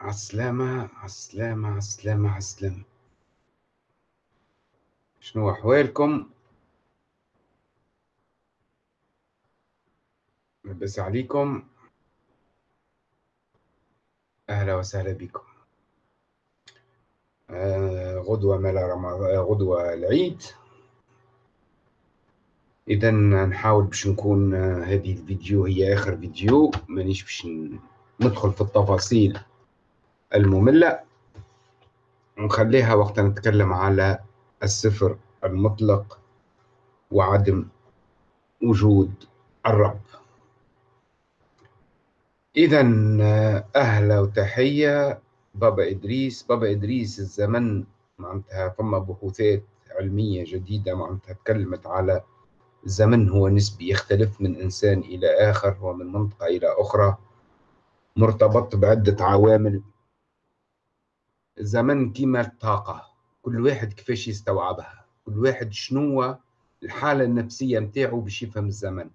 عالسلامة عالسلامة عالسلامة عالسلامة شنو أحوالكم؟ لبس عليكم. أهلا وسهلا بكم. آه غدوة ملا رمضان غدوة العيد. إذا نحاول باش نكون آه، هذه الفيديو هي آخر فيديو مانيش باش ندخل في التفاصيل. المملة. ونخليها وقت نتكلم على الصفر المطلق وعدم وجود الرب. إذا أهلا وتحية. بابا إدريس. بابا إدريس الزمن معناتها ثم بحوثات علمية جديدة معناتها تكلمت على الزمن هو نسبي يختلف من إنسان إلى آخر ومن منطقة إلى أخرى مرتبط بعدة عوامل الزمن كيما الطاقة. كل واحد كيفاش يستوعبها. كل واحد شنو الحالة النفسية متاعه باش يفهم الزمن.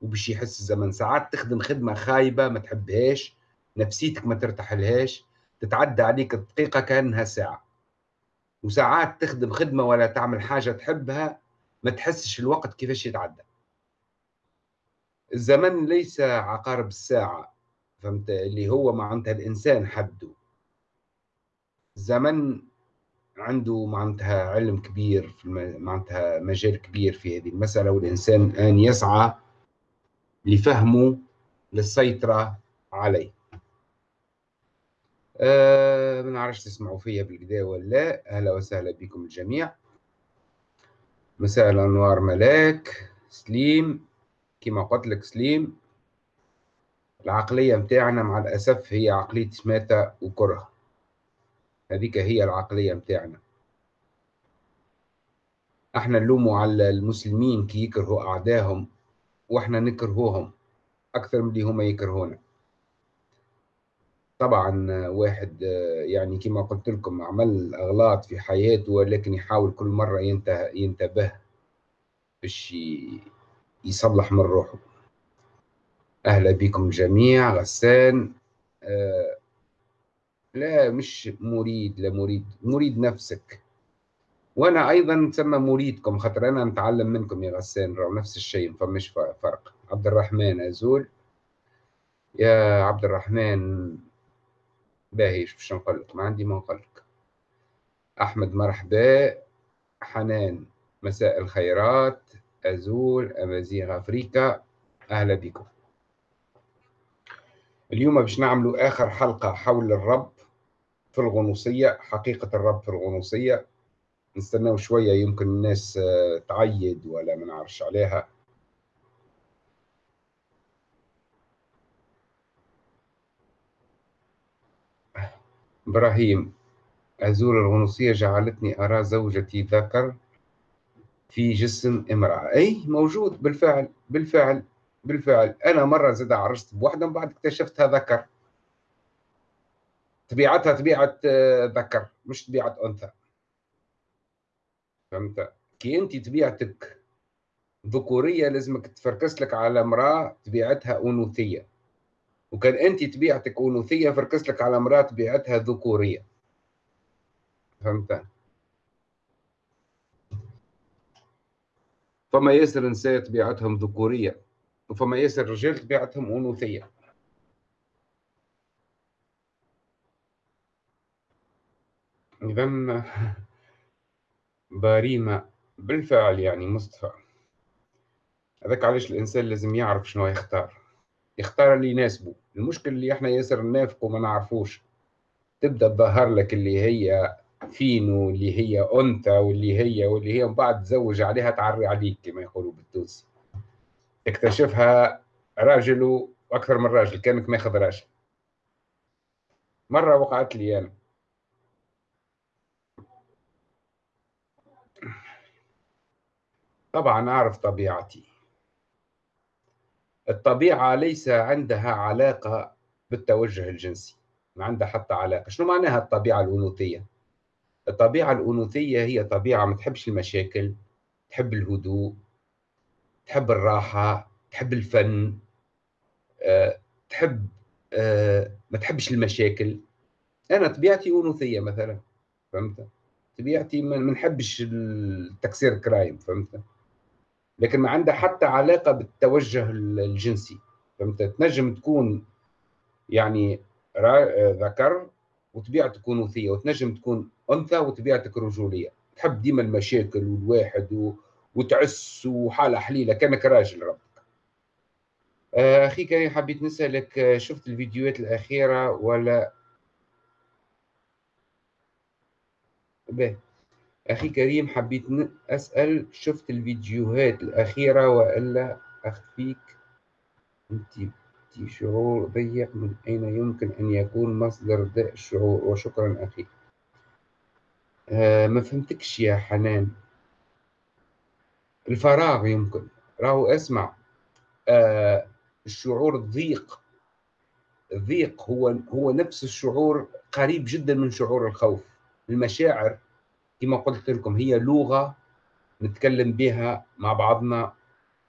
وباش يحس الزمن. ساعات تخدم خدمة خايبة ما تحبهاش نفسيتك ما ترتاح لهاش تتعدى عليك الدقيقة كأنها ساعة. وساعات تخدم خدمة ولا تعمل حاجة تحبها ما تحسش الوقت كيفاش يتعدى. الزمن ليس عقارب الساعة فهمت؟ اللي هو معناتها الإنسان حده. الزمن عنده معناتها علم كبير في معناتها مجال كبير في هذه المسألة والإنسان أن يسعى لفهمه للسيطرة عليه. أه ما نعرفش تسمعوا فيا بالكدا ولا لا. أهلا وسهلا بكم الجميع. مساء الأنوار ملاك. سليم كما قلت لك سليم العقلية متاعنا مع الأسف هي عقلية شماتة وكره. هذيك هي العقلية متاعنا إحنا نلوموا على المسلمين كي يكرهوا أعدائهم وإحنا نكرهوهم أكثر من اللي هما يكرهونا. طبعا واحد يعني كما قلت لكم عمل أغلاط في حياته ولكن يحاول كل مرة ينتبه باش يصلح من روحه. أهلا بكم جميع غسان. آه لا مش مريد لا مريد مريد نفسك. وأنا أيضا نسمى مريدكم خاطر أنا نتعلم منكم يا غسان راهو نفس الشيء ما فماش فرق. عبد الرحمن أزول. يا عبد الرحمن باهيش باش نقول لك؟ ما عندي ما نقول لك. أحمد مرحبا. حنان مساء الخيرات. أزول أمازيغ افريكا أهلا بكم. اليوم باش نعملوا آخر حلقة حول الرب. في الغنوصية حقيقة الرب في الغنوصية. نستناو شوية يمكن الناس آه، تعيد ولا ما نعرفش عليها. إبراهيم أزور الغنوصية جعلتني أرى زوجتي ذكر في جسم امرأة. أي موجود بالفعل بالفعل بالفعل. أنا مرة زاد عرست بوحدة بعد اكتشفتها ذكر. طبيعتها طبيعة آه، ذكر مش طبيعة أنثى. فهمت؟ كي أنت طبيعتك ذكورية لازمك تفركس لك على امرأة طبيعتها أنوثية. وكان انت طبيعتك أنوثية فركز لك على امرأة طبيعتها ذكورية. فهمت؟ فما ياسر نساء طبيعتهم ذكورية وفما ياسر رجال طبيعتهم أنوثية. اذا باريمة بالفعل يعني مصطفى هذاك علاش الإنسان لازم يعرف شنو يختار. يختار اللي يناسبه المشكل اللي إحنا ياسر نافق وما نعرفوش. تبدأ تظهر لك اللي هي فينو اللي هي أنثى واللي هي واللي هي من بعد تزوج عليها تعري عليك كما يقولوا بالتونسي. تكتشفها راجل وأكثر من راجل كأنك ماخذ راجل. مرة وقعت لي أنا. طبعا أعرف طبيعتي. الطبيعة ليس عندها علاقة بالتوجه الجنسي ما عندها حتى علاقة. شنو معناها الطبيعة الأنوثية؟ الطبيعة الأنوثية هي طبيعة ما تحبش المشاكل تحب الهدوء تحب الراحة تحب الفن أه، تحب آه ما تحبش المشاكل. أنا طبيعتي أنوثية مثلا فهمت؟ طبيعتي ما نحبش التكسير كرايم فهمت؟ لكن ما عندها حتى علاقة بالتوجه الجنسي. فهمت؟ تنجم تكون يعني ذكر وطبيعتك انوثيه وتنجم تكون أنثى وطبيعتك رجولية. تحب ديما المشاكل والواحد و... وتعس وحالة حليلة كأنك راجل ربك. آه، أخي كريم حبيت نسألك آه، شفت الفيديوهات الأخيرة ولا؟ به أخي كريم حبيت أسأل شفت الفيديوهات الأخيرة وألا أخفيك؟ أنت شعور ضيق من أين يمكن أن يكون مصدر داء الشعور؟ وشكرا أخي. آه ما فهمتكش يا حنان. الفراغ يمكن. راهو اسمع. آه الشعور الضيق الضيق هو هو نفس الشعور قريب جدا من شعور الخوف. المشاعر كما قلت لكم هي لغة نتكلم بها مع بعضنا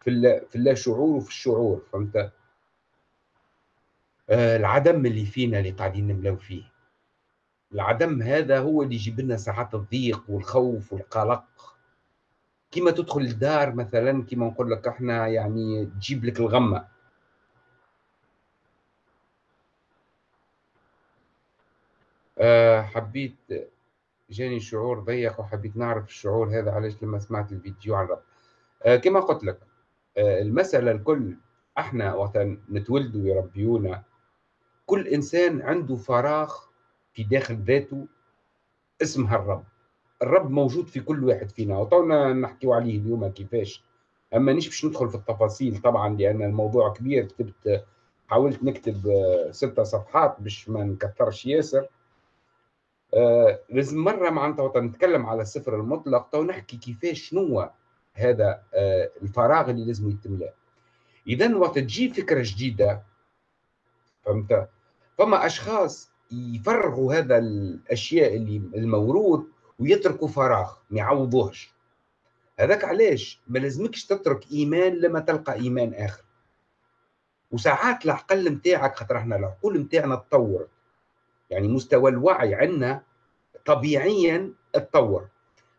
في في اللا شعور وفي الشعور فهمت؟ آه، العدم اللي فينا اللي قاعدين نملاو فيه. العدم هذا هو اللي يجيب لنا ساعات الضيق والخوف والقلق. كيما تدخل الدار مثلا كيما نقول لك إحنا يعني تجيب لك الغمة. أه حبيت جاني شعور ضيق وحبيت نعرف الشعور هذا علاش لما سمعت الفيديو عن رب أه كما قلت لك أه المسألة الكل إحنا وقت نتولدوا يربيونا كل إنسان عنده فراغ في داخل ذاته اسمها الرب. الرب موجود في كل واحد فينا. وطولنا نحكيو عليه اليوم كيفاش. أما نيش باش ندخل في التفاصيل طبعا لأن الموضوع كبير كتبت حاولت نكتب آه، ستة صفحات باش ما نكثرش ياسر. آه لازم مرة معناتها نتكلم على السفر المطلق تو نحكي كيفاش شنو هذا آه الفراغ اللي لازم يتملى اذا وقت تجي فكرة جديدة فهمت؟ فما أشخاص يفرغوا هذا الأشياء اللي الموروث ويتركوا فراغ ما يعوضوهش. هذاك علاش؟ ما لازمكش تترك إيمان لما تلقى إيمان آخر. وساعات العقل نتاعك خاطر إحنا العقول نتاعنا تطور يعني مستوى الوعي عندنا طبيعيا تطور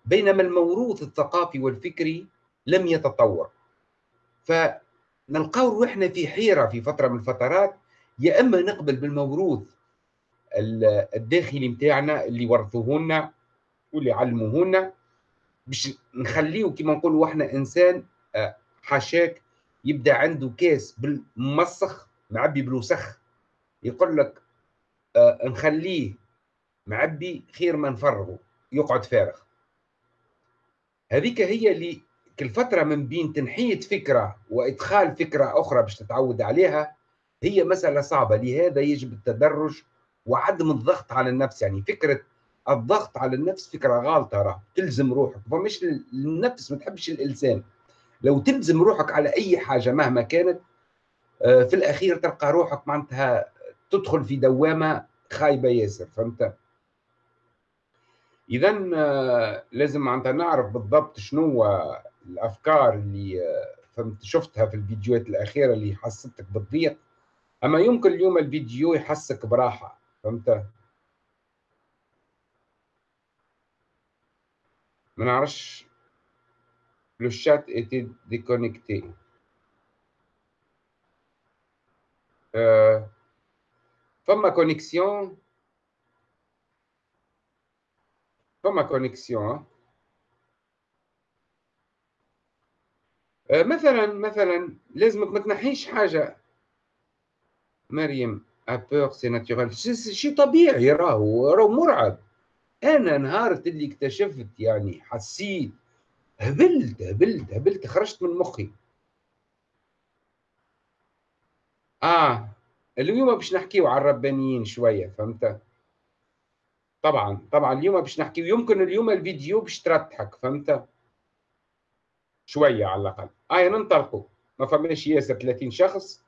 بينما الموروث الثقافي والفكري لم يتطور. فنلقاو روحنا في حيرة في فترة من الفترات. يا إما نقبل بالموروث الداخلي نتاعنا اللي ورثوه لنا واللي علموه لنا باش نخليه كما نقولوا إحنا إنسان آه، حاشاك يبدأ عنده كاس بالمسخ معبي بالوسخ يقول لك نخليه معبي خير ما نفرغه يقعد فارغ. هذيك هي اللي كل فترة من بين تنحية فكرة وإدخال فكرة أخرى باش تتعود عليها هي مسألة صعبة. لهذا يجب التدرج وعدم الضغط على النفس. يعني فكرة الضغط على النفس فكرة غالطة راه تلزم روحك. فمش النفس ما تحبش الإنسان. لو تلزم روحك على أي حاجة مهما كانت آه، في الأخير تلقى روحك معناتها تدخل في دوامة خايبة ياسر فهمت؟ إذا آه، لازم معناتها نعرف بالضبط شنو الأفكار اللي آه، فهمت؟ شفتها في الفيديوهات الأخيرة اللي حستك بالضيق. أما يمكن اليوم الفيديو يحسك براحة فهمت؟ ما نعرفش. le chat était déconnecté. فما connexion فما connexion مثلا مثلا لازمك ما تنحيش حاجة. مريم d'abord c'est naturel شيء طبيعي راهو راهو مرعب. أنا نهارت اللي اكتشفت يعني حسيت. هبلت هبلت هبلت خرجت من مخي. آه. اليوم باش نحكيو على الربانيين شوية فهمت؟ طبعا طبعا اليوم باش نحكيو يمكن اليوم الفيديو باش تضحك فهمت؟ شوية على الأقل. آه ننطلقوا ما فماش ياسر 30 شخص.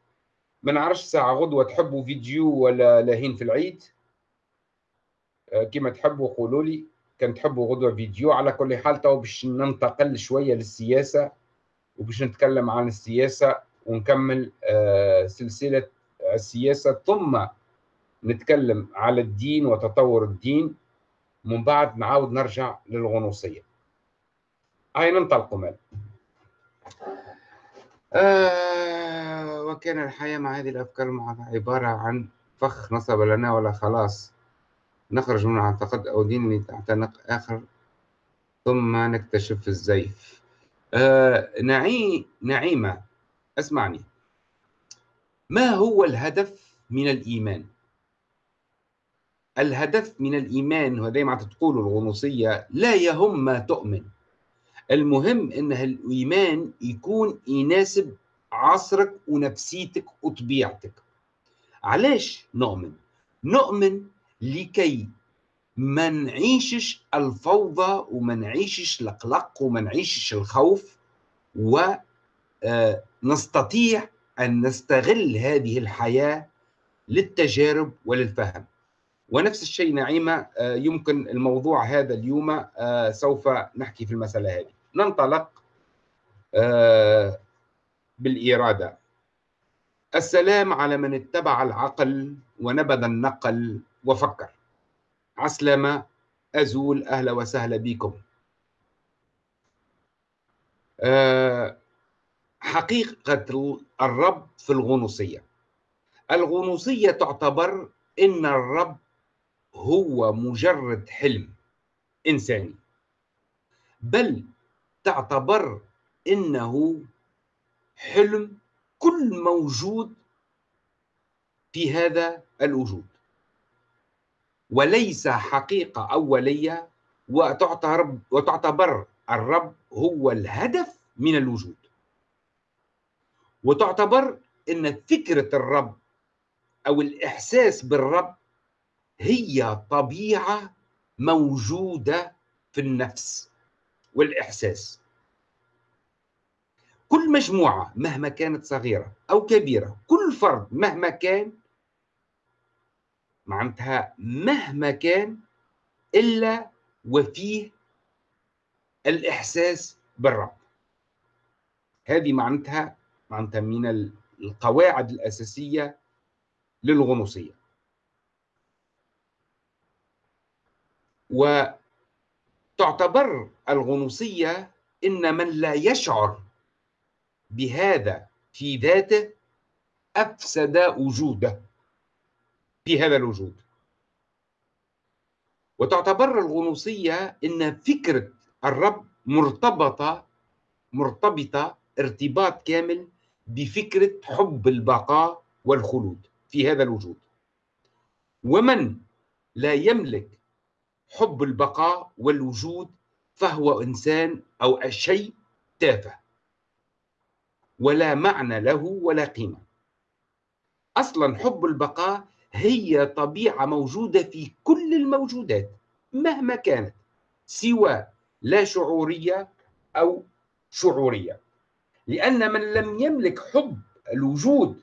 ما نعرفش ساعة غدوة تحبوا فيديو ولا لاهين في العيد. آه، كما تحبوا قولوا لي. كان تحبوا غدوة فيديو على كل حال تو باش ننتقل شوية للسياسة وباش نتكلم عن السياسة ونكمل آه، سلسلة السياسة ثم نتكلم على الدين وتطور الدين من بعد نعاود نرجع للغنوصية. هاي ننطلق مال آه وكان الحياة مع هذه الأفكار عبارة عن فخ نصب لنا ولا خلاص نخرج من اعتقاد أو دين تعتنق آخر ثم نكتشف الزيف. آه نعي نعيمة اسمعني. ما هو الهدف من الإيمان؟ الهدف من الإيمان وهذا ما تقول الغنوصية لا يهم ما تؤمن. المهم إن الإيمان يكون يناسب عصرك ونفسيتك وطبيعتك. علاش نؤمن؟ نؤمن لكي ما نعيشش الفوضى وما نعيشش القلق وما نعيشش الخوف ونستطيع أن نستغل هذه الحياة للتجارب وللفهم. ونفس الشيء نعيمة آه، يمكن الموضوع هذا اليوم آه، سوف نحكي في المسألة هذه. ننطلق آه، بالإرادة. السلام على من اتبع العقل ونبذ النقل وفكر. عسلامة أزول أهلا وسهلا بكم. حقيقة الرب في الغنوصية. الغنوصية تعتبر إن الرب هو مجرد حلم إنساني. بل تعتبر إنه حلم كل موجود في هذا الوجود. وليس أولية وتعتبر وتعتبر الرب هو الهدف من الوجود. وتعتبر إن فكرة الرب أو الإحساس بالرب هي طبيعة موجودة في النفس والإحساس. كل مجموعة مهما كانت صغيرة أو كبيرة كل فرد مهما كان معناتها مهما كان إلا وفيه الإحساس بالرب. هذه معناتها معناتها من القواعد الأساسية للغنوصية. و تعتبر الغنوصية إن من لا يشعر بهذا في ذاته أفسد وجوده في هذا الوجود. وتعتبر الغنوصية إن فكرة الرب مرتبطة مرتبطة ارتباط كامل بفكرة حب البقاء والخلود في هذا الوجود. ومن لا يملك حب البقاء والوجود فهو إنسان أو شيء تافه ولا معنى له ولا قيمة. أصلا حب البقاء هي طبيعة موجودة في كل الموجودات مهما كانت سواء لا شعورية أو شعورية. لأن من لم يملك حب الوجود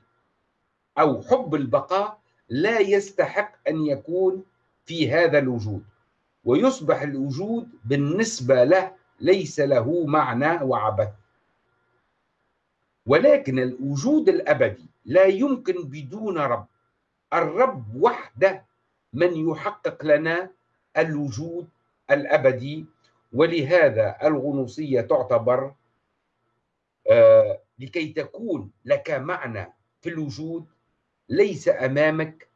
أو حب البقاء لا يستحق أن يكون في هذا الوجود. ويصبح الوجود بالنسبة له ليس له معنى وعبث. ولكن الوجود الأبدي لا يمكن بدون رب. الرب وحده من يحقق لنا الوجود الأبدي. ولهذا الغنوصية تعتبر لكي تكون لك معنى في الوجود ليس أمامك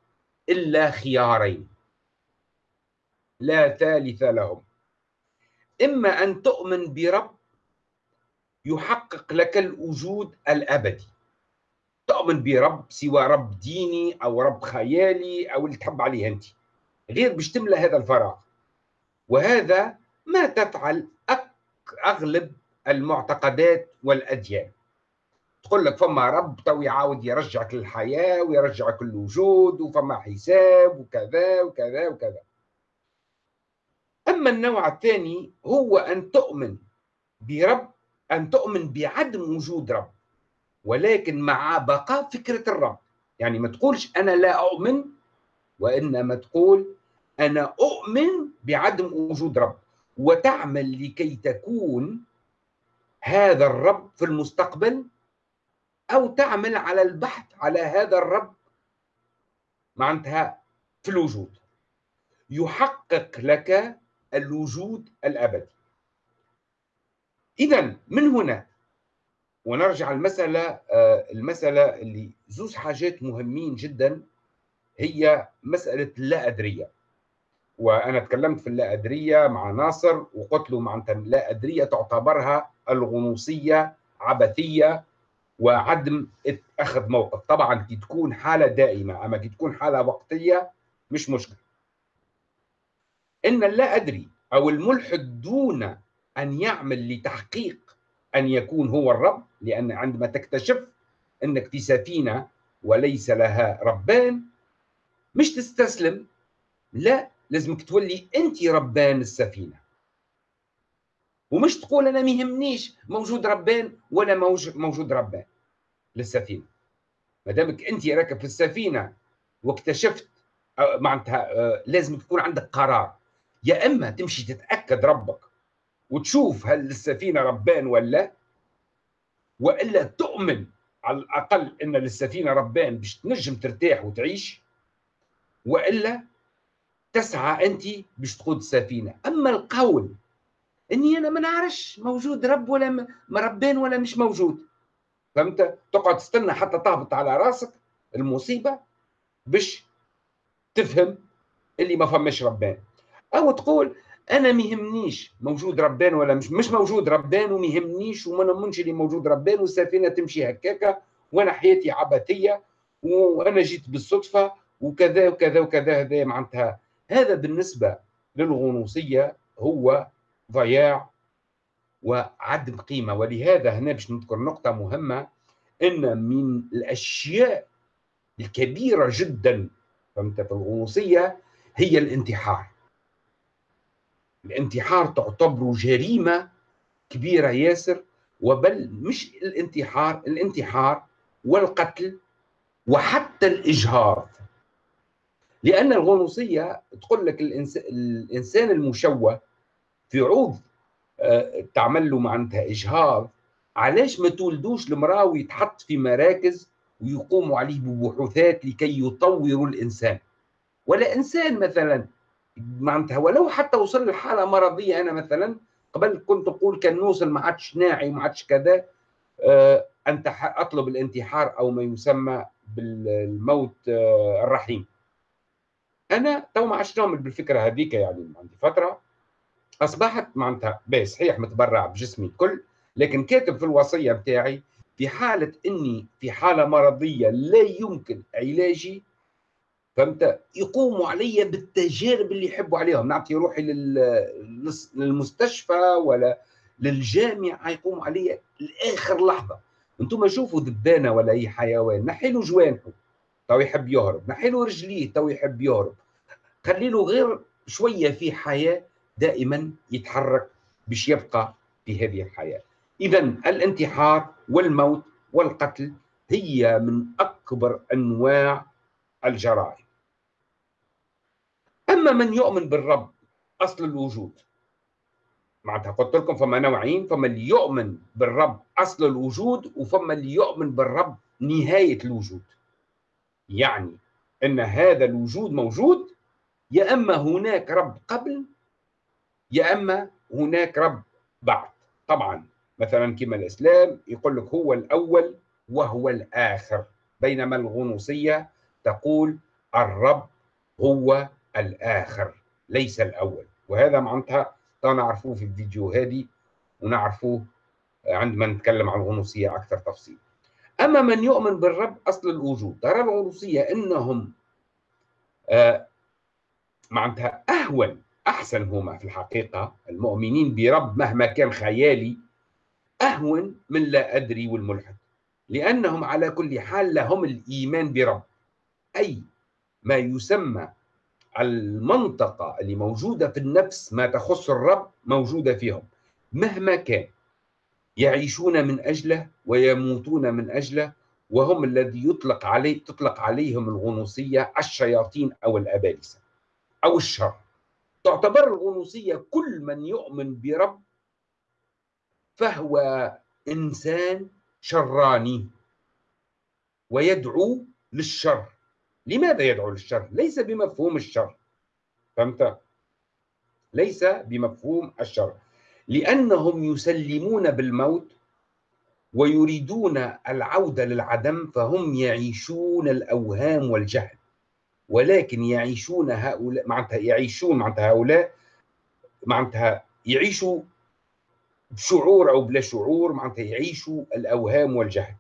إلا خيارين. لا ثالث لهم. إما أن تؤمن برب يحقق لك الوجود الأبدي. تؤمن برب سوى رب ديني أو رب خيالي أو اللي تحب عليه أنت. غير باش تملى هذا الفراغ. وهذا ما تفعل أغلب المعتقدات والأديان. تقول لك فما رب تو يعاود يرجعك للحياة ويرجعك الوجود وفما حساب وكذا وكذا وكذا. أما النوع الثاني هو أن تؤمن برب أن تؤمن بعدم وجود رب ولكن مع بقاء فكرة الرب. يعني ما تقولش أنا لا أؤمن وإنما تقول أنا أؤمن بعدم وجود رب. وتعمل لكي تكون هذا الرب في المستقبل أو تعمل على البحث على هذا الرب معناتها في الوجود. يحقق لك الوجود الأبدي. اذا من هنا ونرجع المسألة آه، المسألة اللي زوز حاجات مهمين جدا هي مسألة اللا أدرية. وأنا تكلمت في اللا أدرية مع ناصر وقلت له معناتها اللا أدرية تعتبرها الغنوصية عبثية وعدم أخذ موقف. طبعا كي تكون حالة دائمة أما كي تكون حالة وقتية مش مشكلة. إن اللا أدري أو الملحد دون أن يعمل لتحقيق أن يكون هو الرب لأن عندما تكتشف أنك في سفينة وليس لها ربان مش تستسلم. لا لازمك تولي أنت ربان السفينة. ومش تقول أنا ما يهمنيش موجود ربان ولا موجود ربان للسفينة. ما دامك أنت راكب في السفينة واكتشفت معناتها لازم تكون عندك قرار. يا إما تمشي تتأكد ربك وتشوف هل السفينه ربان ولا وإلا تؤمن على الأقل إن للسفينة ربان باش تنجم ترتاح وتعيش وإلا تسعى أنت باش تقود السفينه أما القول إني أنا ما نعرفش موجود رب ولا ربان ولا مش موجود. فهمت؟ تقعد تستنى حتى تهبط على راسك المصيبة باش تفهم اللي ما فماش ربان أو تقول أنا ما يهمنيش موجود ربان ولا مش مش موجود ربان وما يهمنيش وما نمنش اللي موجود ربان والسفينة تمشي هكاكا وأنا حياتي عبثية وأنا جيت بالصدفة وكذا وكذا وكذا هذا معناتها. هذا بالنسبة للغنوصية هو ضياع وعدم قيمة. ولهذا هنا باش نذكر نقطة مهمة إن من الأشياء الكبيرة جدا فهمت في الغنوصيه هي الانتحار. الانتحار تعتبر جريمة كبيرة ياسر وبل مش الانتحار الانتحار والقتل وحتى الإجهاض. لأن الغنوصية تقول لك الإنسان المشوه في عوض آه، تعمل له معناتها إجهاض. علاش ما تولدوش المرأة ويتحط في مراكز ويقوموا عليه ببحوثات لكي يطوروا الإنسان؟ ولا إنسان مثلا معناتها ولو حتى وصل لحاله مرضية أنا مثلا قبل كنت أقول كان نوصل ما عادش ناعي وما عادش كذا آه أنت أطلب الانتحار أو ما يسمى بالموت آه الرحيم. أنا تو ما نعمل بالفكرة هذيك يعني عندي فترة. أصبحت معناتها باهي صحيح متبرع بجسمي الكل لكن كاتب في الوصية بتاعي في حالة إني في حالة مرضية لا يمكن علاجي فهمت؟ يقوموا علي بالتجارب اللي يحبوا عليهم. نعطي روحي للمستشفى ولا للجامعة يقوموا علي لآخر لحظة. أنتم شوفوا دبانة ولا أي حيوان نحي له جوانحه تو يحب يهرب نحي له رجليه تو يحب يهرب. خلي له غير شوية في حياة دائما يتحرك باش يبقى في هذه الحياة. اذا الانتحار والموت والقتل هي من أكبر أنواع الجرائم. أما من يؤمن بالرب أصل الوجود. معناتها قلت لكم فما نوعين فما اللي يؤمن بالرب أصل الوجود وفما اللي يؤمن بالرب نهاية الوجود. يعني إن هذا الوجود موجود يا إما هناك رب قبل يا أما هناك رب بعد. طبعا مثلا كما الإسلام يقول لك هو الأول وهو الآخر. بينما الغنوصية تقول الرب هو الآخر ليس الأول. وهذا معناتها نعرفوه في الفيديو هذه ونعرفوه عندما نتكلم عن الغنوصية أكثر تفصيل. أما من يؤمن بالرب أصل الوجود. ترى الغنوصية إنهم آه معناتها أهون أحسن هما في الحقيقة المؤمنين برب مهما كان خيالي أهون من لا أدري والملحد لأنهم على كل حال لهم الإيمان برب أي ما يسمى المنطقة اللي موجودة في النفس ما تخص الرب موجودة فيهم مهما كان يعيشون من أجله ويموتون من أجله وهم الذي يطلق عليه تطلق عليهم الغنوصية الشياطين أو الأبالسة أو الشر. تعتبر الغنوصية كل من يؤمن برب فهو إنسان شراني ويدعو للشر. لماذا يدعو للشر؟ ليس بمفهوم الشر. فهمت؟ ليس بمفهوم الشر. لأنهم يسلمون بالموت ويريدون العودة للعدم فهم يعيشون الأوهام والجهل. ولكن يعيشون هؤلاء معناتها يعيشون معناتها هؤلاء معناتها يعيشوا بشعور أو بلا شعور معناتها يعيشوا الأوهام والجهل.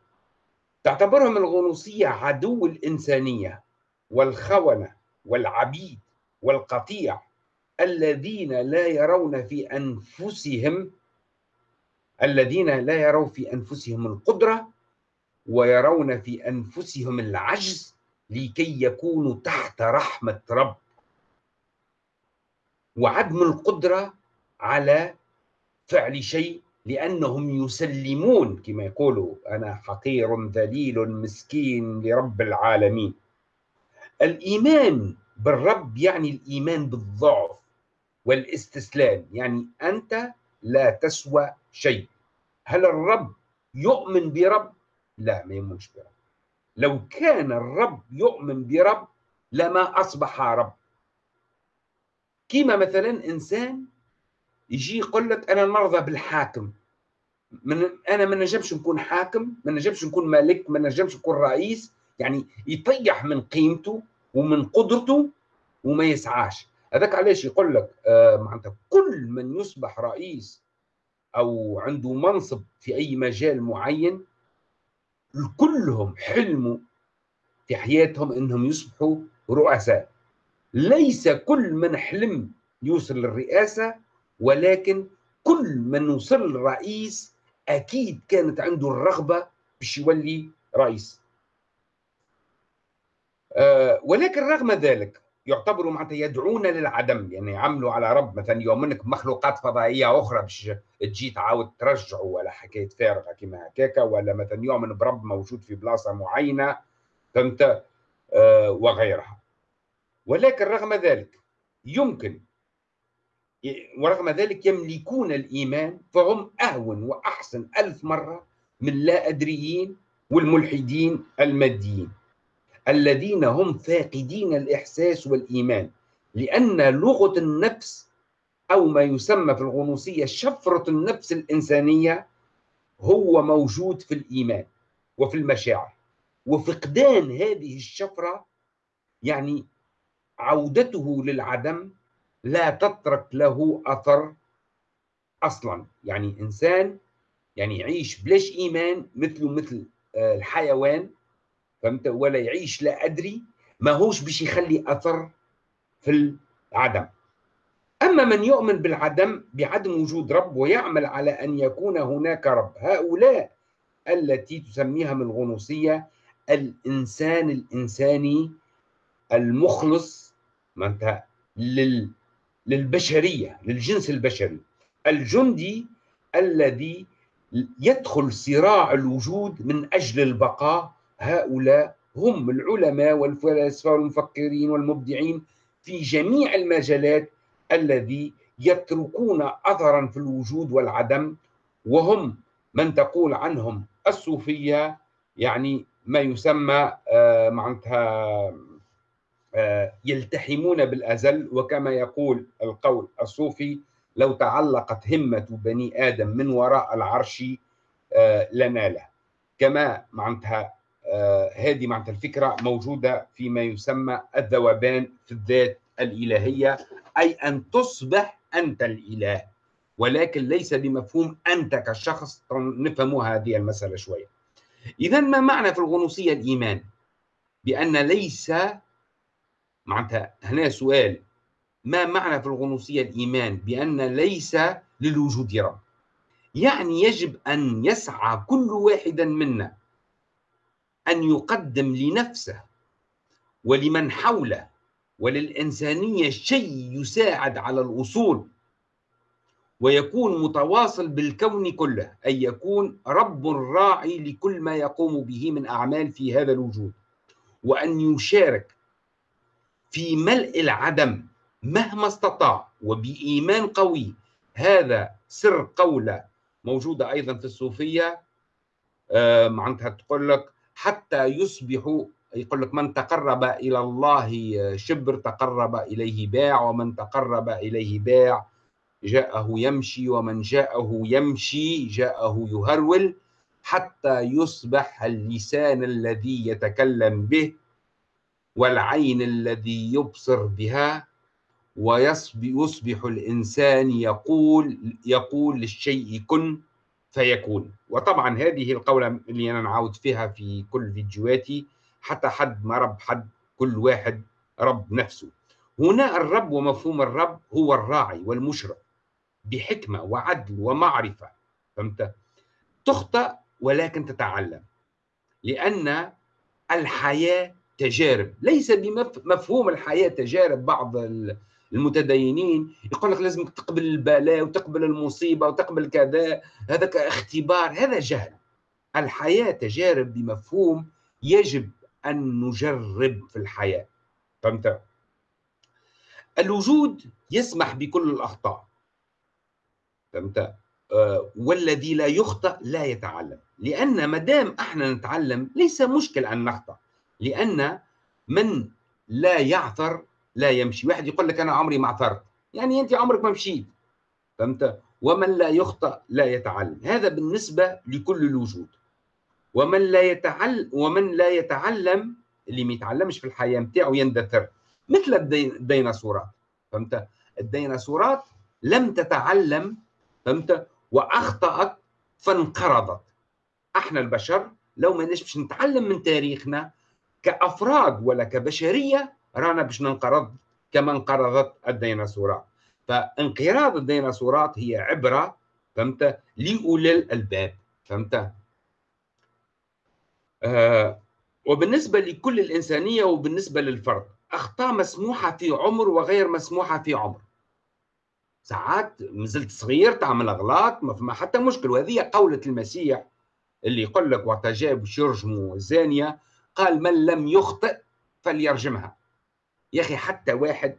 تعتبرهم الغنوصية عدو الإنسانية والخونة والعبيد والقطيع الذين لا يرون في أنفسهم الذين لا يرون في أنفسهم القدرة ويرون في أنفسهم العجز لكي يكونوا تحت رحمة رب. وعدم القدرة على فعل شيء لأنهم يسلمون كما يقولوا أنا حقير ذليل مسكين لرب العالمين. الإيمان بالرب يعني الإيمان بالضعف والاستسلام يعني أنت لا تسوى شيء. هل الرب يؤمن برب؟ لا ما يؤمنش برب. لو كان الرب يؤمن برب لما أصبح رب. كيما مثلا إنسان يجي يقول لك أنا نرضى بالحاكم. من أنا ما نجمش نكون حاكم ما نجمش نكون ملك ما نجمش نكون رئيس. يعني يطيح من قيمته ومن قدرته وما يسعاش. هذاك علاش يقول لك آه معناتها كل من يصبح رئيس أو عنده منصب في أي مجال معين كلهم حلموا في حياتهم إنهم يصبحوا رؤساء. ليس كل من حلم يوصل للرئاسة ولكن كل من وصل رئيس أكيد كانت عنده الرغبة باش يولي رئيس. أه ولكن رغم ذلك يعتبروا معناتها يدعون للعدم. يعني يعملوا على رب مثلا يومنك مخلوقات فضائية أخرى باش تجي تعاود ترجعه ولا حكاية فارغة كما هكاك ولا مثلا يؤمن برب موجود في بلاصة معينة فهمت آه وغيرها. ولكن رغم ذلك يمكن ورغم ذلك يملكون الإيمان فهم أهون وأحسن ألف مرة من لا أدريين والملحدين الماديين. الذين هم فاقدين الإحساس والإيمان لأن لغة النفس أو ما يسمى في الغنوصية شفرة النفس الإنسانية هو موجود في الإيمان وفي المشاعر. وفقدان هذه الشفرة يعني عودته للعدم لا تترك له أثر أصلا. يعني إنسان يعني يعيش بلاش إيمان مثله مثل آه، الحيوان فهمت؟ ولا يعيش لا أدري. ما هوش باش يخلي أثر في العدم. أما من يؤمن بالعدم بعدم وجود رب ويعمل على أن يكون هناك رب. هؤلاء التي تسميها من الغنوصية الإنسان الإنساني المخلص معناتها لل للبشرية للجنس البشري. الجندي الذي يدخل صراع الوجود من أجل البقاء هؤلاء هم العلماء والفلاسفة والمفكرين والمبدعين في جميع المجالات الذي يتركون أثرا في الوجود والعدم وهم من تقول عنهم الصوفية يعني ما يسمى آه، معناتها آه، يلتحمون بالأزل وكما يقول القول الصوفي لو تعلقت همة بني آدم من وراء العرش آه، لناله كما معناتها هذه معناتها الفكرة موجودة فيما يسمى الذوبان في الذات الإلهية أي أن تصبح أنت الإله ولكن ليس بمفهوم أنت كشخص نفهم هذه المسألة شوية. إذا ما معنى في الغنوصية الإيمان؟ بأن ليس معناتها هنا سؤال ما معنى في الغنوصية الإيمان؟ بأن ليس للوجود رب. يعني يجب أن يسعى كل واحد منا أن يقدم لنفسه ولمن حوله وللإنسانية شيء يساعد على الوصول ويكون متواصل بالكون كله أي يكون رب راعي لكل ما يقوم به من أعمال في هذا الوجود. وأن يشارك في ملء العدم مهما استطاع وبإيمان قوي. هذا سر قولة موجودة أيضا في الصوفية. آه معناتها تقول لك حتى يصبحوا يقول لك من تقرب إلى الله شبر تقرب إليه باع ومن تقرب إليه باع جاءه يمشي ومن جاءه يمشي جاءه يهرول حتى يصبح اللسان الذي يتكلم به والعين الذي يبصر بها ويصبح الإنسان يقول يقول للشيء كن فيكون. وطبعا هذه القولة اللي أنا نعاود فيها في كل فيديوهاتي حتى حد ما رب حد كل واحد رب نفسه. هنا الرب ومفهوم الرب هو الراعي والمشرف بحكمة وعدل ومعرفة. فهمت؟ تخطأ ولكن تتعلم لأن الحياة تجارب. ليس بمفهوم الحياة تجارب بعض المتدينين يقول لك لازم تقبل البلاء وتقبل المصيبة وتقبل كذا هذا اختبار هذا جهل. الحياة تجارب بمفهوم يجب أن نجرب في الحياة. فهمت؟ الوجود يسمح بكل الأخطاء. فهمت؟ آه، والذي لا يخطأ لا يتعلم. لأن ما دام إحنا نتعلم ليس مشكل أن نخطأ. لأن من لا يعثر لا يمشي. واحد يقول لك أنا عمري ما عثرت. يعني أنت عمرك ما مشيت. فهمت؟ ومن لا يخطأ لا يتعلم. هذا بالنسبة لكل الوجود. ومن لا يتعلم ومن لا يتعلم اللي ما يتعلمش في الحياة نتاعو يندثر. مثل الديناصورات. فهمت؟ الديناصورات لم تتعلم فهمت؟ وأخطأت فانقرضت. إحنا البشر لو ما باش نتعلم من تاريخنا كأفراد ولا كبشرية رانا باش ننقرض كما انقرضت الديناصورات. فانقراض الديناصورات هي عبرة فهمت؟ لأولي الألباب فهمت؟ آه وبالنسبة لكل الإنسانية وبالنسبة للفرد أخطاء مسموحة في عمر وغير مسموحة في عمر. ساعات مازلت صغير تعمل أغلاط ما فما حتى مشكل وهذه قولة المسيح اللي يقول لك وقت جاء باش الزانية قال من لم يخطئ فليرجمها. يا أخي حتى واحد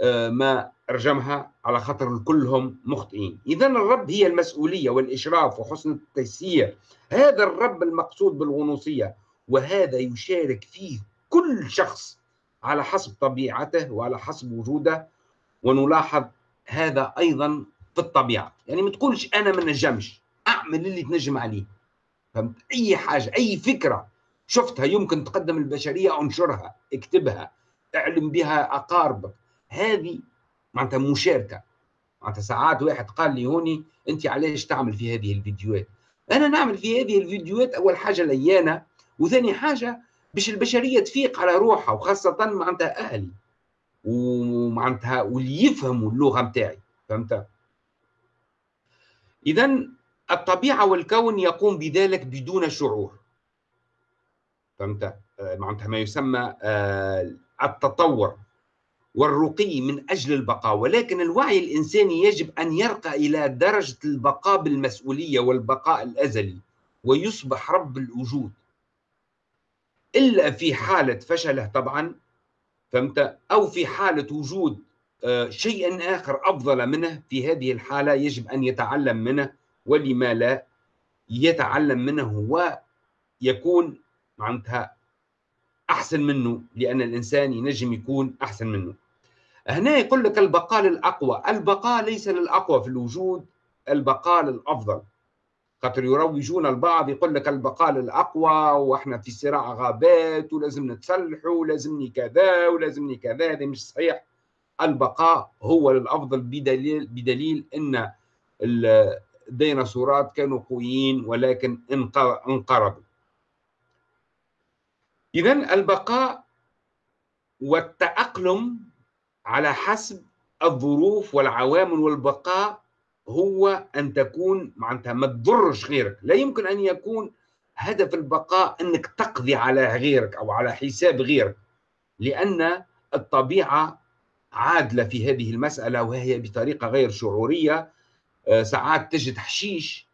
آه، ما رجمها على خاطر كلهم مخطئين. اذا الرب هي المسؤولية والإشراف وحسن التيسير. هذا الرب المقصود بالغنوصية وهذا يشارك فيه كل شخص على حسب طبيعته وعلى حسب وجوده. ونلاحظ هذا أيضا في الطبيعة. يعني ما تقولش أنا ما نجمش أعمل اللي تنجم عليه. فهمت؟ أي حاجة أي فكرة شفتها يمكن تقدم البشرية أنشرها اكتبها. اعلم بها أقاربك. هذه معناتها مشاركة. معناتها ساعات واحد قال لي هوني أنت علاش تعمل في هذه الفيديوهات؟ أنا نعمل في هذه الفيديوهات أول حاجة ليانه وثاني حاجة باش البشرية تفيق على روحها وخاصة معناتها أهلي. ومعناتها واللي يفهموا اللغة نتاعي فهمت؟ اذا الطبيعة والكون يقوم بذلك بدون شعور. فهمت؟ آه، معناتها ما يسمى آه، التطور والرقي من أجل البقاء ولكن الوعي الإنساني يجب أن يرقى إلى درجة البقاء بالمسؤولية والبقاء الأزلي ويصبح رب الوجود. إلا في حالة فشله طبعا فهمت؟ أو في حالة وجود آه، شيء آخر أفضل منه في هذه الحالة يجب أن يتعلم منه ولما لا يتعلم منه ويكون معناتها أحسن منه لأن الإنسان ينجم يكون أحسن منه. هنا يقول لك البقاء للأقوى البقاء ليس للأقوى في الوجود البقاء للأفضل خاطر يروجون البعض يقول لك البقاء للاقوى وإحنا في صراع غابات ولازم نتسلحوا ولازمني كذا ولازمني كذا هذا مش صحيح. البقاء هو للافضل بدليل بدليل إن الديناصورات كانوا قويين ولكن انقرضوا. اذا البقاء والتأقلم على حسب الظروف والعوامل والبقاء هو أن تكون معناتها ما تضرش غيرك. لا يمكن أن يكون هدف البقاء أنك تقضي على غيرك أو على حساب غيرك لأن الطبيعة عادلة في هذه المسألة وهي بطريقة غير شعورية. آه، ساعات تجد حشيش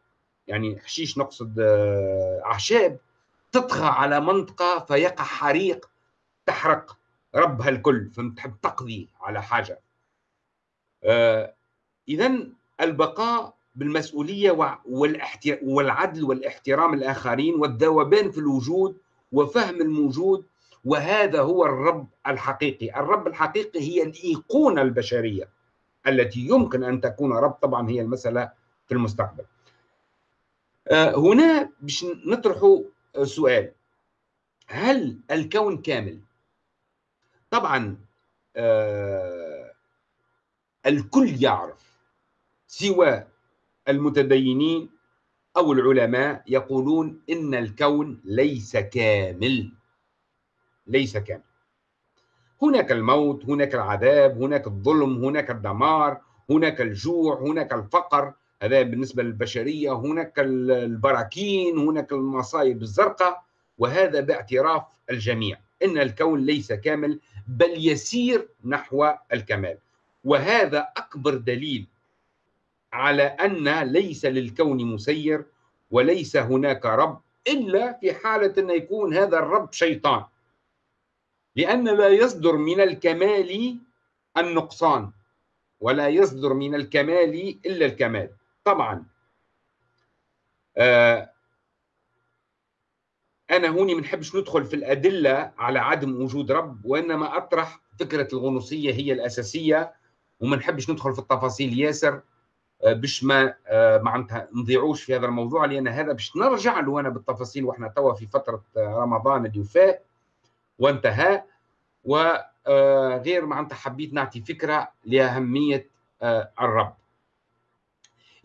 يعني حشيش نقصد آه، أعشاب تطغى على منطقة فيقع حريق تحرق ربها الكل فهمت؟ تحب تقضي على حاجة. آه، اذا البقاء بالمسؤولية والعدل والاحترام الآخرين والذوبان في الوجود وفهم الموجود وهذا هو الرب الحقيقي. الرب الحقيقي هي الإيقونة البشرية التي يمكن أن تكون. رب طبعا هي المسألة في المستقبل. آه، هنا باش نطرح سؤال. هل الكون كامل؟ طبعا آه الكل يعرف سوى المتدينين أو العلماء يقولون إن الكون ليس كامل. ليس كامل. هناك الموت هناك العذاب هناك الظلم هناك الدمار هناك الجوع هناك الفقر هذا بالنسبة للبشرية هناك البراكين هناك المصايب الزرقاء وهذا باعتراف الجميع إن الكون ليس كامل بل يسير نحو الكمال. وهذا أكبر دليل على أن ليس للكون مسير وليس هناك رب إلا في حالة أن يكون هذا الرب شيطان. لأن لا يصدر من الكمال النقصان ولا يصدر من الكمال إلا الكمال. طبعا. آه أنا هوني ما نحبش ندخل في الأدلة على عدم وجود رب وإنما أطرح فكرة الغنوصية هي الأساسية وما نحبش ندخل في التفاصيل. ياسر آه، باش ما آه، معناتها نضيعوش في هذا الموضوع لأن هذا باش نرجع له أنا بالتفاصيل وإحنا توا في فترة آه، رمضان اللي فات وانتهى. وغير معناتها حبيت نعطي فكرة لأهمية الرب.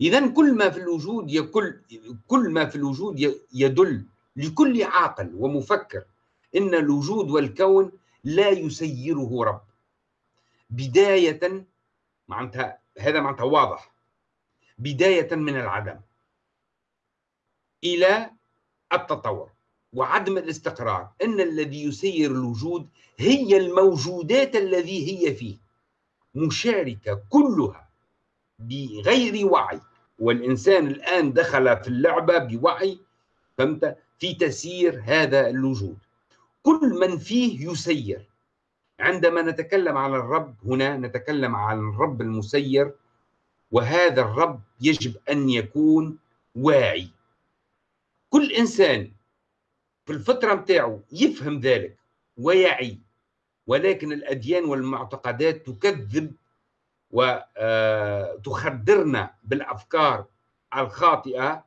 اذا كل ما في الوجود يكل كل ما في الوجود يدل لكل عاقل ومفكر إن الوجود والكون لا يسيره رب. بداية معناتها هذا معناتها واضح. بداية من العدم إلى التطور وعدم الاستقرار. إن الذي يسير الوجود هي الموجودات الذي هي فيه. مشاركة كلها بغير وعي. والإنسان الآن دخل في اللعبة بوعي فهمت؟ في تسيير هذا الوجود. كل من فيه يسير. عندما نتكلم عن الرب هنا نتكلم عن الرب المسير وهذا الرب يجب أن يكون واعي. كل إنسان في الفترة متاعه يفهم ذلك ويعي ولكن الأديان والمعتقدات تكذب وتخدرنا بالأفكار الخاطئة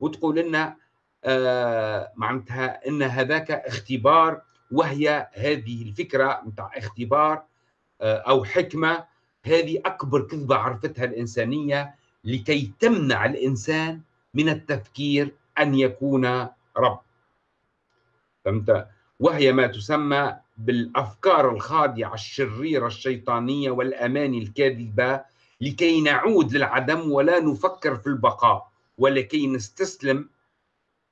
وتقول لنا آه، معناتها إن هذاك اختبار وهي هذه الفكرة نتاع اختبار آه، أو حكمة هذه أكبر كذبة عرفتها الإنسانية لكي تمنع الإنسان من التفكير أن يكون رب. فهمت؟ وهي ما تسمى بالأفكار الخاضعة الشريرة الشيطانية والاماني الكاذبة لكي نعود للعدم ولا نفكر في البقاء ولكي نستسلم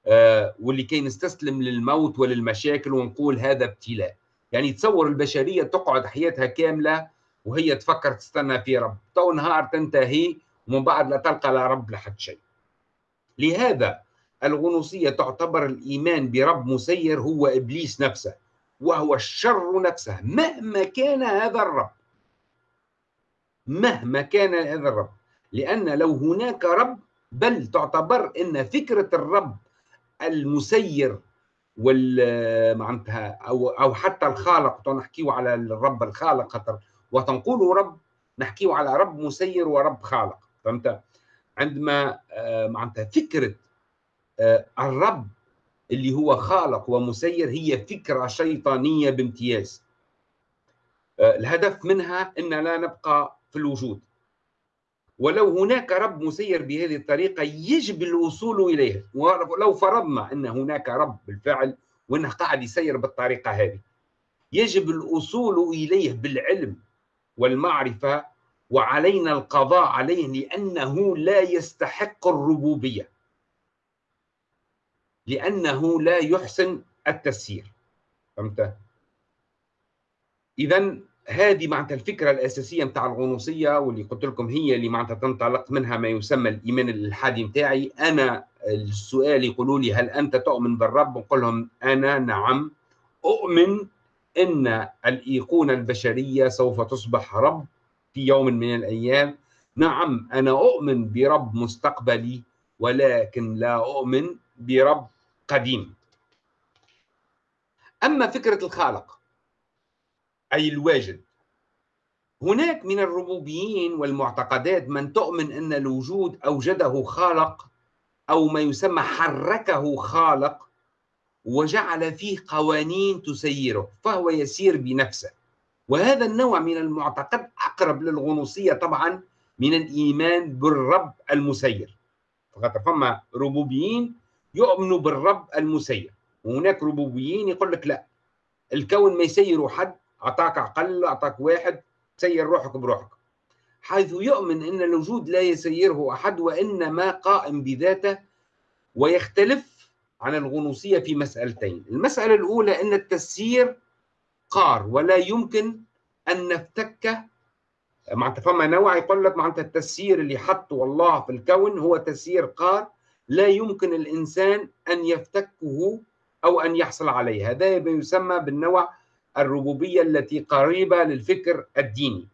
آه، ولكي نستسلم للموت وللمشاكل ونقول هذا ابتلاء. يعني تصور البشرية تقعد حياتها كاملة وهي تفكر تستنى في رب. تو نهار تنتهي ومن بعد لا تلقى لا رب لحد شيء. لهذا الغنوصية تعتبر الإيمان برب مسير هو إبليس نفسه. وهو الشر نفسه. مهما كان هذا الرب. مهما كان هذا الرب. لأن لو هناك رب بل تعتبر إن فكرة الرب المسير وال معناتها أو أو حتى الخالق نحكيو على الرب الخالق خاطر وتنقول رب نحكيو على رب مسير ورب خالق. فهمت؟ عندما آه، معناتها فكرة آه، الرب اللي هو خالق ومسير هي فكرة شيطانية بامتياز. آه، الهدف منها إن لا نبقى في الوجود. ولو هناك رب مسير بهذه الطريقة يجب الوصول إليه ولو فرضنا أن هناك رب بالفعل وأنه قاعد يسير بالطريقة هذه. يجب الوصول إليه بالعلم والمعرفة وعلينا القضاء عليه لأنه لا يستحق الربوبية. لأنه لا يحسن التسيير فهمت؟ إذا هذه معناتها الفكرة الأساسية نتاع الغنوصية واللي قلت لكم هي اللي معناتها تنطلق منها ما يسمى الايمان الالحادي نتاعي أنا السؤال يقولوا لي هل أنت تؤمن بالرب؟ نقول لهم أنا نعم. أؤمن إن الإيقونة البشرية سوف تصبح رب في يوم من الأيام. نعم أنا أؤمن برب مستقبلي ولكن لا أؤمن برب قديم. أما فكرة الخالق أي الواجد هناك من الربوبيين والمعتقدات من تؤمن أن الوجود أوجده خالق أو ما يسمى حركه خالق وجعل فيه قوانين تسيره فهو يسير بنفسه. وهذا النوع من المعتقد أقرب للغنوصية طبعا من الإيمان بالرب المسير. فما ربوبيين يؤمنوا بالرب المسير. وهناك ربوبيين يقول لك لا. الكون ما يسيره حد أعطاك عقل أعطاك واحد سير روحك بروحك. حيث يؤمن أن الوجود لا يسيره أحد وإنما قائم بذاته ويختلف عن الغنوصية في مسألتين. المسألة الأولى أن التسيير قار ولا يمكن أن نفتك. معناتها فما نوع يقول لك معناتها التسيير اللي حطه الله في الكون هو تسيير قار لا يمكن الإنسان أن يفتكه أو أن يحصل عليه. هذا يسمى بالنوع الربوبية التي قريبة للفكر الديني.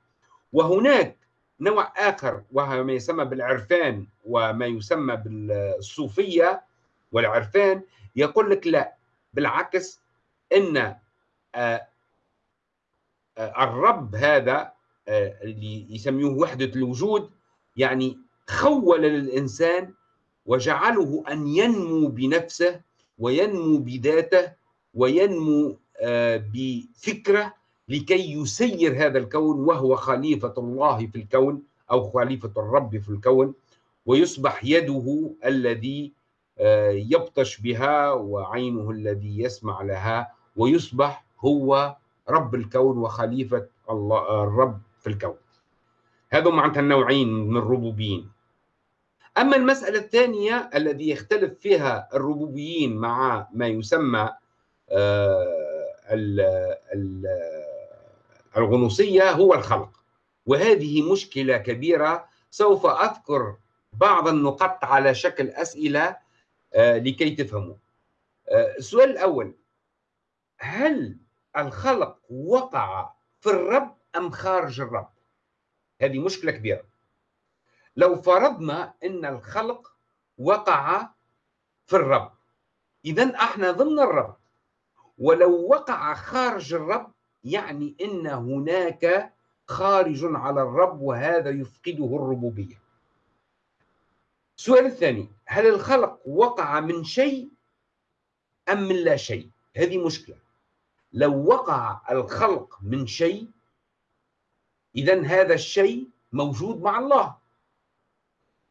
وهناك نوع آخر وهو ما يسمى بالعرفان وما يسمى بالصوفية والعرفان. يقول لك لا بالعكس إن آه، آه، الرب هذا آه، اللي يسميوه وحدة الوجود يعني خول للإنسان وجعله أن ينمو بنفسه وينمو بذاته وينمو بفكره لكي يسير هذا الكون وهو خليفة الله في الكون أو خليفة الرب في الكون ويصبح يده الذي آه، يبطش بها وعينه الذي يسمع لها ويصبح هو رب الكون وخليفة الله الرب في الكون. هذا معناتها النوعين من الربوبيين. أما المسألة الثانية الذي يختلف فيها الربوبيين مع ما يسمى آه، الغنوصية هو الخلق. وهذه مشكلة كبيرة سوف أذكر بعض النقط على شكل أسئلة آه، لكي تفهموا. آه، السؤال الأول هل الخلق وقع في الرب أم خارج الرب؟ هذه مشكلة كبيرة. لو فرضنا أن الخلق وقع في الرب. إذا إحنا ضمن الرب. ولو وقع خارج الرب يعني إن هناك خارج على الرب وهذا يفقده الربوبية. السؤال الثاني هل الخلق وقع من شيء أم من لا شيء؟ هذه مشكلة. لو وقع الخلق من شيء اذا هذا الشيء موجود مع الله.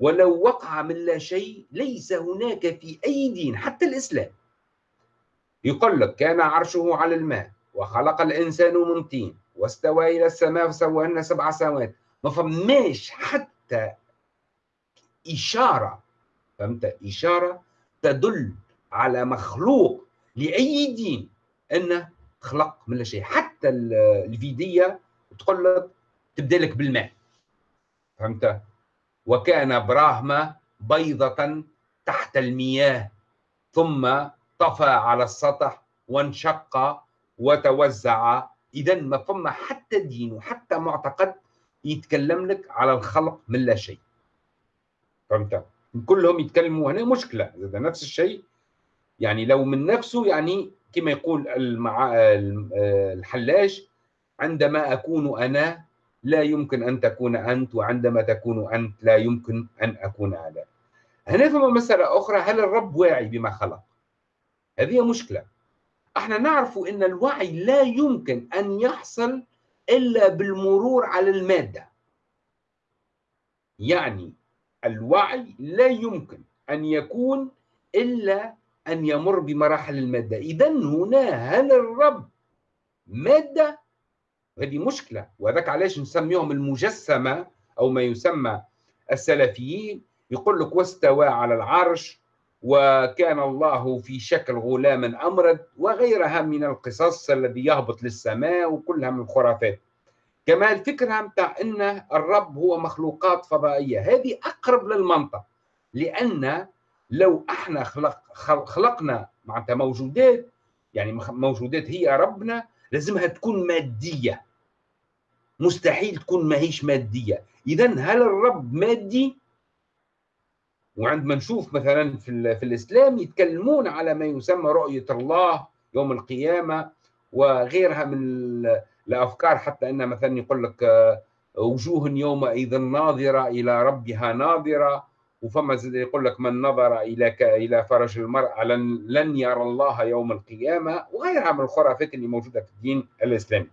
ولو وقع من لا شيء ليس هناك في أي دين حتى الإسلام. يقول لك كان عرشه على الماء وخلق الإنسان من طين واستوى إلى السماء فسواهن سبع سماوات. ما فماش حتى إشارة فهمت؟ إشارة تدل على مخلوق لأي دين أنه خلق من لا شيء. حتى الفيدية تقول لك تبدأ لك بالماء فهمت؟ وكان براهما بيضة تحت المياه ثم طفى على السطح وانشق وتوزع. اذا ما فما حتى دين وحتى معتقد يتكلم لك على الخلق من لا شيء. فهمت؟ كلهم يتكلموا هنا مشكلة إذا نفس الشيء. يعني لو من نفسه يعني كما يقول. الحلاج عندما أكون أنا لا يمكن أن تكون أنت وعندما تكون أنت لا يمكن أن أكون أنا. هنا فما مسألة أخرى هل الرب واعي بما خلق؟ هذه مشكلة. إحنا نعرف إن الوعي لا يمكن أن يحصل إلا بالمرور على المادة. يعني الوعي لا يمكن أن يكون إلا أن يمر بمراحل المادة. اذا هنا هل الرب مادة هذه مشكلة. وذاك علاش نسميهم المجسمة أو ما يسمى السلفيين. يقول لك واستوى على العرش وكان الله في شكل غلام أمرد وغيرها من القصص الذي يهبط للسماء وكلها من الخرافات. كما الفكرة متاع أن الرب هو مخلوقات فضائية. هذه أقرب للمنطق. لأن لو إحنا خلق خلقنا معناتها موجودات يعني موجودات هي ربنا لازمها تكون مادية. مستحيل تكون ماهيش مادية. إذا هل الرب مادي؟ وعندما نشوف مثلا في, في الإسلام يتكلمون على ما يسمى رؤية الله يوم القيامة وغيرها من الأفكار حتى أن مثلا يقول لك آه، وجوه يومئذ ناظرة إلى ربها ناظرة. وفما يقول لك من نظر إلى إلى فرج المرأة لن, لن يرى الله يوم القيامة وغيرها من الخرافات اللي موجودة في الدين الإسلامي.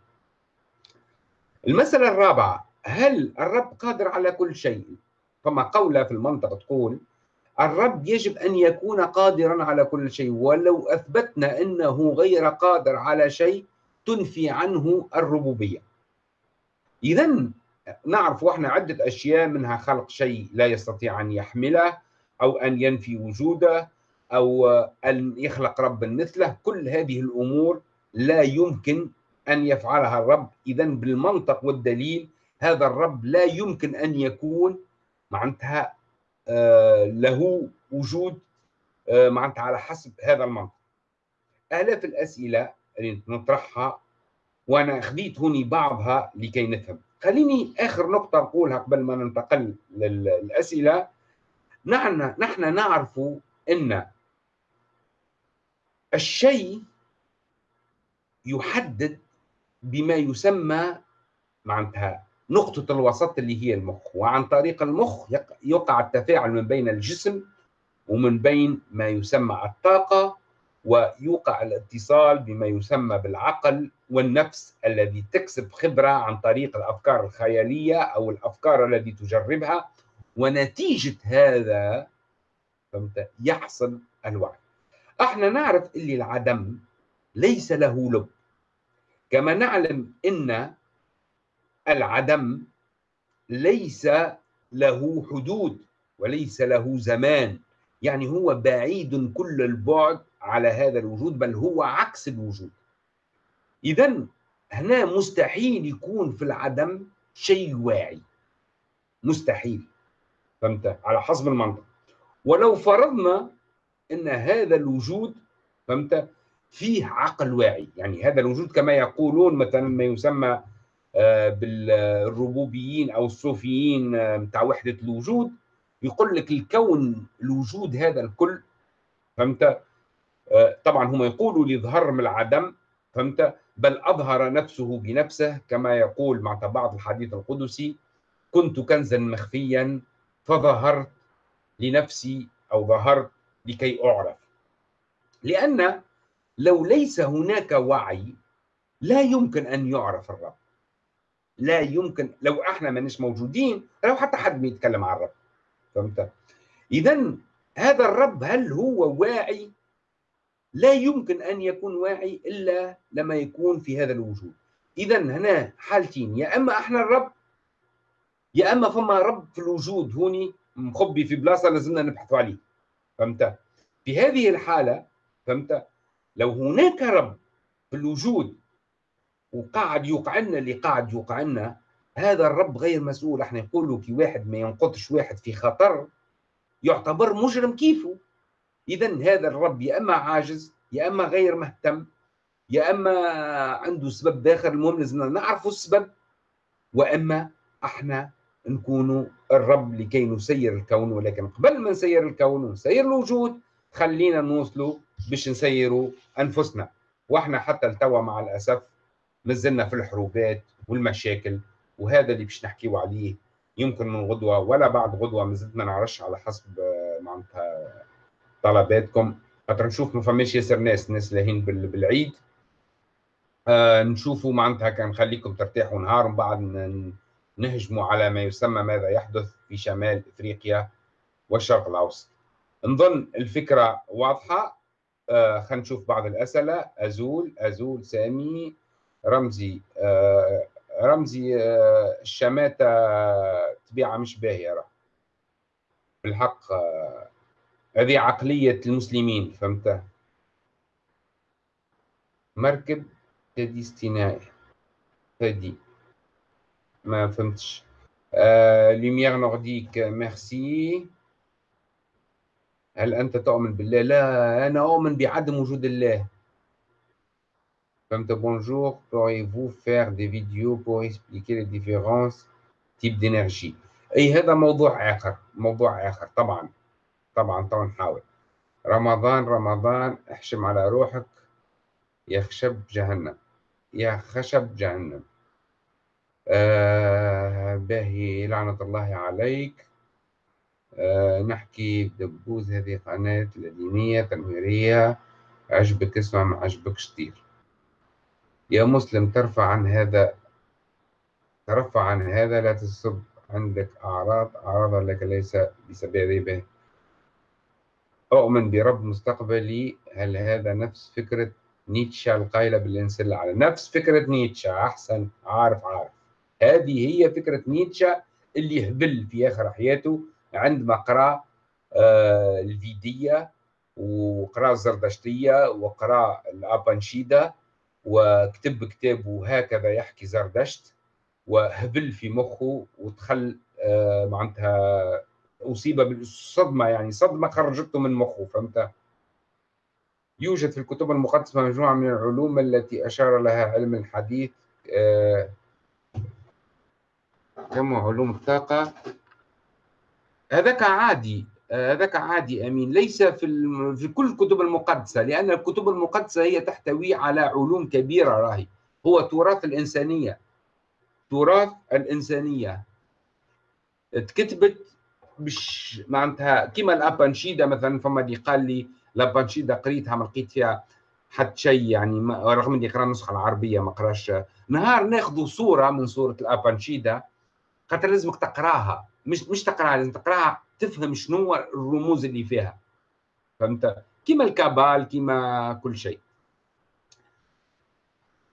المسألة الرابعة هل الرب قادر على كل شيء؟ فما قولة في المنطق تقول الرب يجب أن يكون قادرا على كل شيء ولو أثبتنا أنه غير قادر على شيء تنفي عنه الربوبية. إذا نعرف وإحنا عدة أشياء منها خلق شيء لا يستطيع أن يحمله أو أن ينفي وجوده أو أن يخلق رب مثله. كل هذه الأمور لا يمكن أن يفعلها الرب. إذا بالمنطق والدليل هذا الرب لا يمكن أن يكون معناتها آه، له وجود آه، معناتها على حسب هذا المنطق. آلاف الأسئلة اللي نطرحها وأنا أخذيت هوني بعضها لكي نفهم. خليني آخر نقطة أقولها قبل ما ننتقل للأسئلة. نحن نحن نعرف أن الشيء يحدد بما يسمى معناتها نقطة الوسط اللي هي المخ. وعن طريق المخ يقع التفاعل من بين الجسم ومن بين ما يسمى الطاقة ويوقع الاتصال بما يسمى بالعقل والنفس الذي تكسب خبرة عن طريق الأفكار الخيالية أو الأفكار التي تجربها ونتيجة هذا فهمت؟ يحصل الوعي. إحنا نعرف اللي العدم ليس له لب. كما نعلم إن العدم ليس له حدود وليس له زمان. يعني هو بعيد كل البعد على هذا الوجود بل هو عكس الوجود. اذا هنا مستحيل يكون في العدم شيء واعي. مستحيل. فهمت؟ على حسب المنطق. ولو فرضنا إن هذا الوجود فهمت؟ فيه عقل واعي. يعني هذا الوجود كما يقولون مثلا ما يسمى آه، بالربوبيين أو الصوفيين بتاع آه، وحدة الوجود يقول لك الكون الوجود هذا الكل فهمت؟ آه، طبعا هم يقولوا ليظهر من العدم فهمت؟ بل أظهر نفسه بنفسه كما يقول مع بعض الحديث القدسي كنت كنزا مخفيا فظهرت لنفسي أو ظهرت لكي أعرف. لأن لو ليس هناك وعي لا يمكن أن يعرف الرب. لا يمكن لو إحنا ماناش موجودين لو حتى حد بيتكلم عن الرب. فهمت؟ اذا هذا الرب هل هو واعي؟ لا يمكن أن يكون واعي إلا لما يكون في هذا الوجود. اذا هنا حالتين يا أما أحنا الرب يا أما فما رب في الوجود هوني مخبي في بلاصة لازمنا نبحثوا عليه. فهمت؟ في هذه الحالة فهمت؟ لو هناك رب في الوجود وقاعد يوقع لنا اللي قاعد يوقع لنا هذا الرب غير مسؤول. إحنا نقولوا كي واحد ما ينقطش واحد في خطر يعتبر مجرم كيفه. اذا هذا الرب يا أما عاجز يا أما غير مهتم يا أما عنده سبب داخل المهم لازم نعرفوا السبب وأما إحنا نكونوا الرب لكي نسير الكون ولكن قبل ما نسير الكون ونسير الوجود خلينا نوصلوا باش نسيروا أنفسنا. وإحنا حتى التوا مع الأسف مازلنا في الحروبات والمشاكل وهذا اللي باش نحكيو عليه. يمكن من غدوة ولا بعد غدوة مازلنا ما نعرفش على حسب آه، معناتها طلباتكم. خاطر نشوف ما فماش ياسر ناس ناس لاهين بالعيد. آه نشوفوا معناتها كان نخليكم ترتاحوا نهار ومن بعد نهجموا على ما يسمى ماذا يحدث في شمال إفريقيا والشرق الأوسط. نظن الفكرة واضحة. آه خلينا نشوف بعض الأسئلة. أزول أزول سامي رمزي آه رمزي آه الشماتة طبيعة مش باهية راه. بالحق آه هذه عقلية المسلمين فهمت؟ مركب تدي استنائي تدي. ما فهمتش. آه لوميير نورديك ميرسي هل أنت تؤمن بالله؟ لا أنا أؤمن بعدم وجود الله. فهمت؟ Bonjour pourriez-vous faire des vidéos pour expliquer les différences type d'énergie؟ أي هذا موضوع آخر موضوع آخر طبعا. طبعا طبعا نحاول رمضان رمضان احشم على روحك. يا خشب جهنم. يا خشب جهنم. آه باهي لعنة الله عليك. آه نحكي بدبوز هذه قناة دينية تنويرية عجبك اسمع ما عجبكش طير يا مسلم ترفع عن هذا ترفع عن هذا لا تصب عندك أعراض. أعراض لك ليس بسببه. أؤمن برب مستقبلي هل هذا نفس فكرة نيتشه القائلة بالإنسان على نفس فكرة نيتشه أحسن عارف عارف. هذه هي فكرة نيتشه اللي هبل في آخر حياته عندما قرأ آه الفيدية وقرأ الزردشتية وقرأ الأبانشيدا وكتب كتاب وهكذا يحكي زردشت وهبل في مخه ودخل آه معناتها أصيب بالصدمة يعني صدمة خرجته من مخه فهمت؟ يوجد في الكتب المقدسة مجموعة من العلوم التي أشار لها علم الحديث آه كما علوم الطاقة؟ هذاك عادي هذاك عادي أمين ليس في في كل الكتب المقدسة لأن الكتب المقدسة هي تحتوي على علوم كبيرة راهي. هو تراث الإنسانية تراث الإنسانية. تكتبت مش معناتها كيما الابانشيدا مثلا فما اللي قال لي الابانشيدا قريتها ما لقيت فيها حتى شيء يعني رغم إني قرا النسخه العربية ما قراش نهار ناخذ صورة من صورة الابانشيدا خاطر لازمك تقراها. مش مش تقراها لازم تقراها تفهم شنو الرموز اللي فيها. فهمت؟ كيما الكابال كيما كل شيء.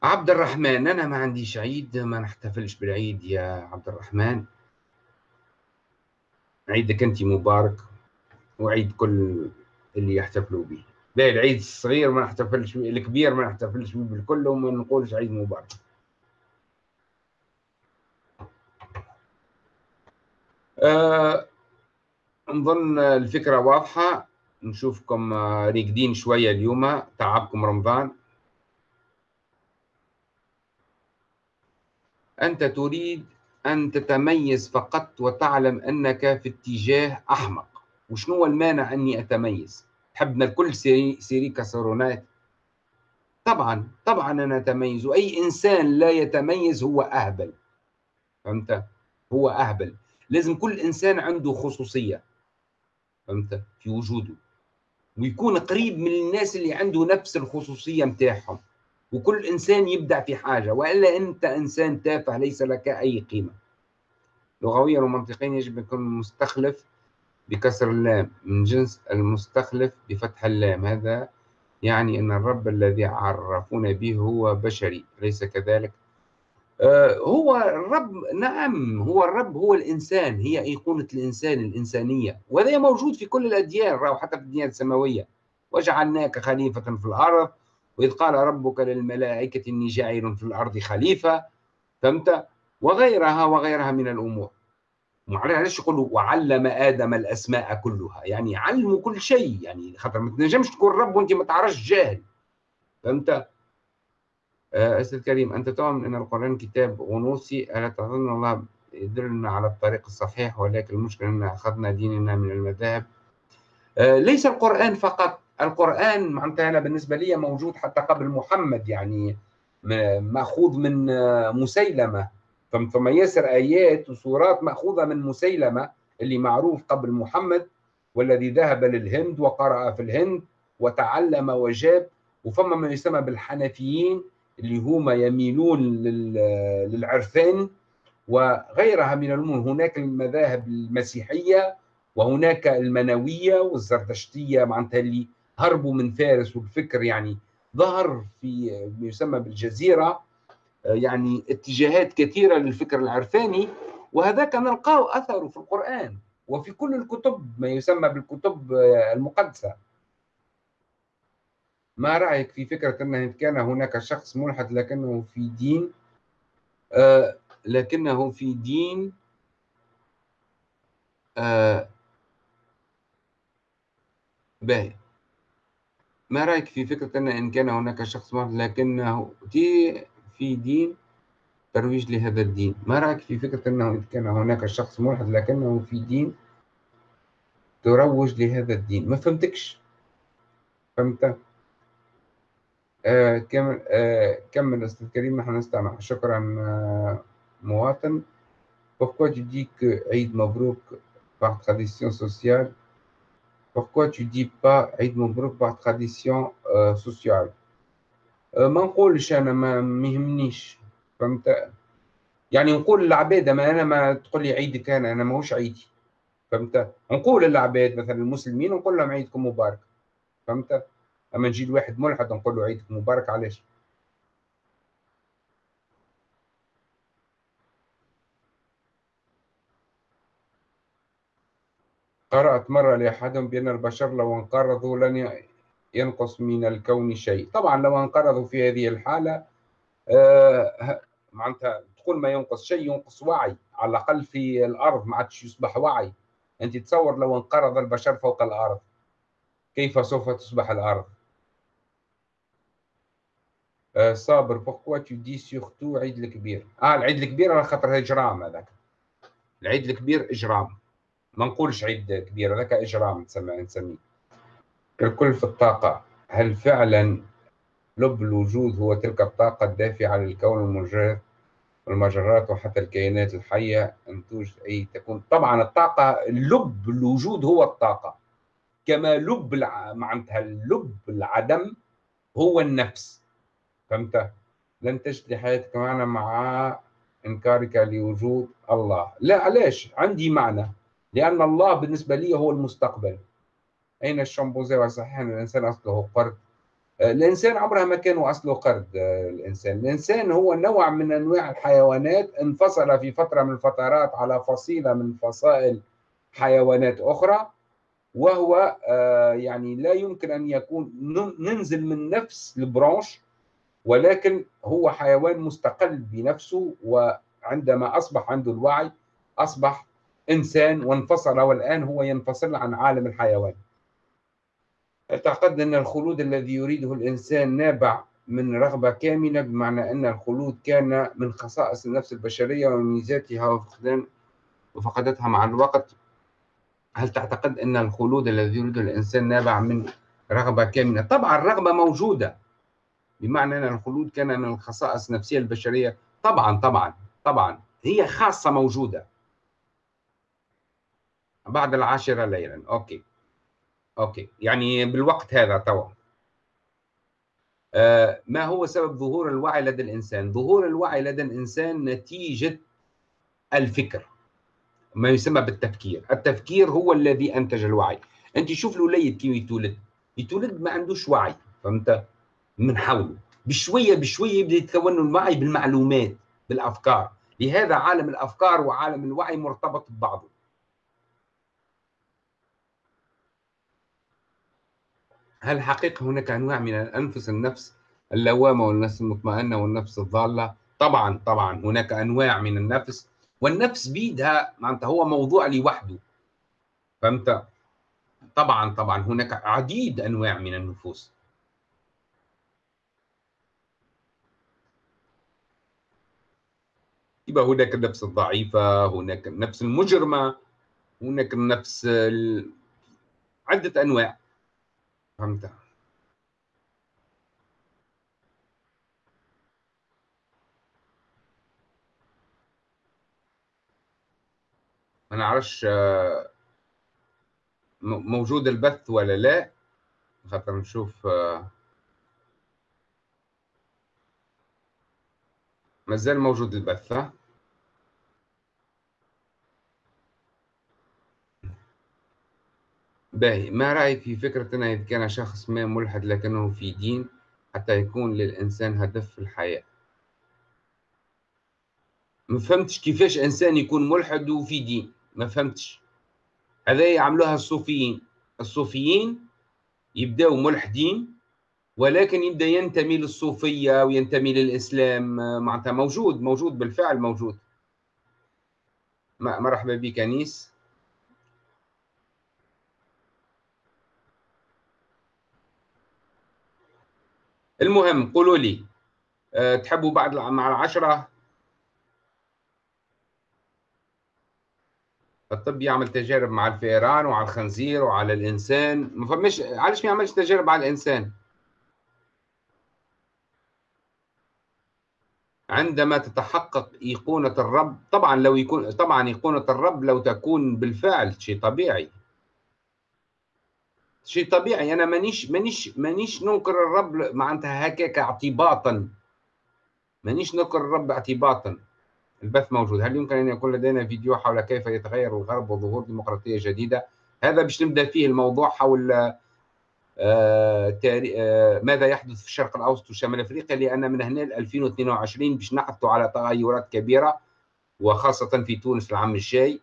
عبد الرحمن أنا ما عنديش عيد ما نحتفلش بالعيد يا عبد الرحمن. عيدك انت مبارك وعيد كل اللي يحتفلوا به. لا العيد الصغير ما نحتفلش به الكبير ما نحتفلش به بالكل وما نقولش عيد مبارك. أه نظن الفكرة واضحة. نشوفكم راقدين شوية اليوم. تعبكم رمضان. أنت تريد أن تتميز فقط وتعلم أنك في اتجاه أحمق. وشنو المانع أني أتميز؟ حبنا الكل série, série كسرونات طبعا طبعا أنا أتميز. وأي إنسان لا يتميز هو أهبل. فهمت؟ هو أهبل. لازم كل إنسان عنده خصوصية. فهمت؟ في وجوده. ويكون قريب من الناس اللي عنده نفس الخصوصية متاعهم. وكل إنسان يبدع في حاجة وإلا أنت إنسان تافه ليس لك أي قيمة. لغويا ومنطقيا يجب أن يكون مستخلف بكسر اللام من جنس المستخلف بفتح اللام. هذا يعني أن الرب الذي عرفونا به هو بشري أليس كذلك؟ آه هو الرب نعم هو الرب هو الإنسان هي أيقونة الإنسان الإنسانية. وهذا موجود في كل الأديان راهو حتى في الديانة السماوية. وجعلناك خليفة في الأرض وإذ قال ربك للملائكة إني جاعل في الأرض خليفة فهمت؟ وغيرها وغيرها من الأمور. معلش يقولوا وعلم آدم الأسماء كلها. يعني علموا كل شيء. يعني خاطر ما تنجمش تكون رب وأنت ما تعرفش جاهل. فهمت؟ آه، أستاذ كريم أنت تؤمن أن القرآن كتاب غنوصي ألا تظن الله يدلنا على الطريق الصحيح؟ ولكن المشكلة أن أخذنا ديننا من المذاهب. آه، ليس القرآن فقط القرآن معناتها أنا بالنسبة لي موجود حتى قبل محمد يعني مأخوذ من مسيلمة. ثم ياسر آيات وسورات مأخوذة من مسيلمة اللي معروف قبل محمد والذي ذهب للهند وقرأ في الهند وتعلم وجاب. وفما ما يسمى بالحنفيين اللي هما يميلون للعرفان. وغيرها من الأمور هناك المذاهب المسيحية وهناك المنوية والزردشتية معناتها اللي هربوا من فارس والفكر يعني ظهر في ما يسمى بالجزيرة يعني اتجاهات كثيرة للفكر العرفاني وهذاك نلقاه أثره في القرآن وفي كل الكتب ما يسمى بالكتب المقدسة. ما رأيك في فكرة أن كان هناك شخص ملحد لكنه في دين؟ آه لكنه في دين آه باهي. ما رأيك في فكرة أن إن كان هناك شخص ملحد لكنه في دين ترويج لهذا الدين؟ ما رأيك في فكرة أنه إن كان هناك شخص ملحد لكنه في دين تروج لهذا الدين؟ ما فهمتكش. فهمت؟ آه كمل آه كمل أستاذ كريم نحن نستمع. شكرا آه مواطن. Pourquoi tu dis que Eid Mabrouk sociale Pourquoi tu dis pas Eid Mabrouk par tradition euh, sociale? ما نقولش أنا ما مهمنيش فهمت يعني نقول للعباد ما أنا ما تقول لي عيدك أنا أنا ماهوش عيدي فهمت نقول للعباد مثلا المسلمين نقول لهم عيدكم مبارك فهمت اما نجي لواحد ملحد نقول له عيدك مبارك علاش قرأت مرة لأحدهم بأن البشر لو انقرضوا لن ينقص من الكون شيء. طبعا لو انقرضوا في هذه الحالة آه معناتها تقول ما ينقص شيء ينقص وعي. على الأقل في الأرض ما عادش يصبح وعي. أنت تصور لو انقرض البشر فوق الأرض كيف سوف تصبح الأرض؟ آه ça parle beaucoup de tout ça surtout عيد الكبير؟ آه العيد الكبير على خاطر اجرام هذاك. العيد الكبير إجرام. ما نقولش عيد كبير هذاك اجرام نسميه نسميه في الطاقة. هل فعلا لب الوجود هو تلك الطاقة الدافعة للكون المجرد والمجرات وحتى الكائنات الحية؟ أن توجد أي تكون طبعا الطاقة لب الوجود هو الطاقة. كما لب الع... معناتها اللب العدم هو النفس. فهمت؟ لن تجد حياتك معنا مع إنكارك لوجود الله. لا علاش؟ عندي معنى. لأن الله بالنسبة لي هو المستقبل. أين الشمبوزي وصحيح أن الإنسان أصله قرد. الإنسان عمرها ما كان أصله قرد الإنسان. الإنسان هو نوع من أنواع الحيوانات انفصل في فترة من الفترات على فصيلة من فصائل حيوانات أخرى وهو يعني لا يمكن أن يكون ننزل من نفس البرانش ولكن هو حيوان مستقل بنفسه وعندما أصبح عنده الوعي أصبح إنسان وانفصل والآن هو ينفصل عن عالم الحيوان. أعتقد أن الخلود الذي يريده الإنسان نابع من رغبة كامنة بمعنى أن الخلود كان من خصائص النفس البشرية وميزاتها وفقدان وفقدتها مع الوقت. هل تعتقد أن الخلود الذي يريده الإنسان نابع من رغبة كامنة؟ طبعا الرغبة موجودة بمعنى أن الخلود كان من الخصائص النفسية البشرية. طبعا طبعا طبعا هي خاصة موجودة. بعد العاشرة ليلا. OK. OK. يعني بالوقت هذا توا. آه ما هو سبب ظهور الوعي لدى الإنسان؟ ظهور الوعي لدى الإنسان نتيجة الفكر ما يسمى بالتفكير. التفكير هو الذي أنتج الوعي. أنت شوف الوليد كيف يتولد. يتولد ما عندوش وعي فهمت؟ من حوله. بشوية بشوية يبدأ يتكون الوعي بالمعلومات بالأفكار. لهذا عالم الأفكار وعالم الوعي مرتبط ببعضه. هل حقيقة هناك أنواع من الأنفس النفس اللوامة والنفس المطمئنة والنفس الضالة؟ طبعا طبعا هناك أنواع من النفس والنفس بيدها معناتها هو موضوع لوحده. فهمت؟ طبعا طبعا هناك عديد أنواع من النفوس. يبقى هناك النفس الضعيفة هناك النفس المجرمة هناك النفس ال... عدة أنواع. فهمت ما نعرفش موجود البث ولا لا. خاطر نشوف مازال موجود البث ها؟ باهي. ما رأيك في فكرة أنه إذا كان شخص ما ملحد لكنه في دين حتى يكون للإنسان هدف في الحياة؟ ما فهمتش كيفاش إنسان يكون ملحد وفي دين. ما فهمتش. هذا يعملوها الصوفيين. الصوفيين يبداو ملحدين ولكن يبدأ ينتمي للصوفية وينتمي للإسلام. معناتها موجود موجود بالفعل موجود. مرحبا بك أنيس. المهم قولوا لي آه، تحبوا بعد مع العشرة؟ الطب يعمل تجارب مع الفئران وعلى الخنزير وعلى الإنسان. ما فماش علاش ما يعملش تجارب على الإنسان؟ عندما تتحقق إيقونة الرب طبعا لو يكون طبعا إيقونة الرب لو تكون بالفعل شيء طبيعي. شيء طبيعي. أنا مانيش مانيش مانيش ننكر الرب معناتها هكاك اعتباطا. مانيش ننكر الرب اعتباطا. الباث موجود. هل يمكن أن يكون لدينا فيديو حول كيف يتغير الغرب وظهور ديمقراطية جديدة؟ هذا باش نبدأ فيه الموضوع حول آه آه ماذا يحدث في الشرق الأوسط وشمال أفريقيا لأن من هنا ل 2022 باش نحكوا على تغيرات كبيرة وخاصة في تونس العام الجاي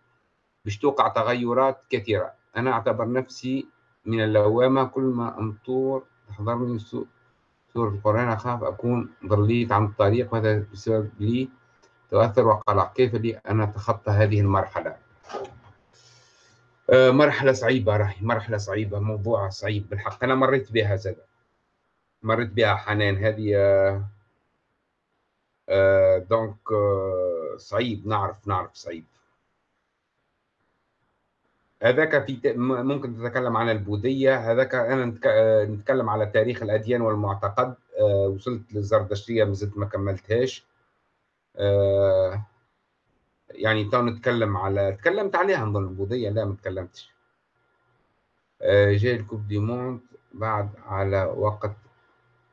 باش توقع تغيرات كثيرة. أنا أعتبر نفسي من اللوامة كل ما أمطور تحضرني سورة القرآن. أخاف أكون ضليت عن الطريق وهذا بسبب لي تؤثر وقلق. كيف لي أن أتخطى هذه المرحلة؟ آه، مرحلة صعيبة راهي مرحلة صعيبة موضوع صعيب بالحق. أنا مريت بها زاد. مريت بها حنان. هذه آه, آه، donc آه صعيب. نعرف نعرف صعيب. هذاك في ممكن تتكلم عن البوذية هذاك آه، نتكلم على تاريخ الأديان والمعتقد. آه وصلت للزردشتية ما زلت ما كملتهاش. آه يعني تو نتكلم على تكلمت عليها نظن البوذية لا ما تكلمتش. آه جاي la Coupe du Monde بعد على وقت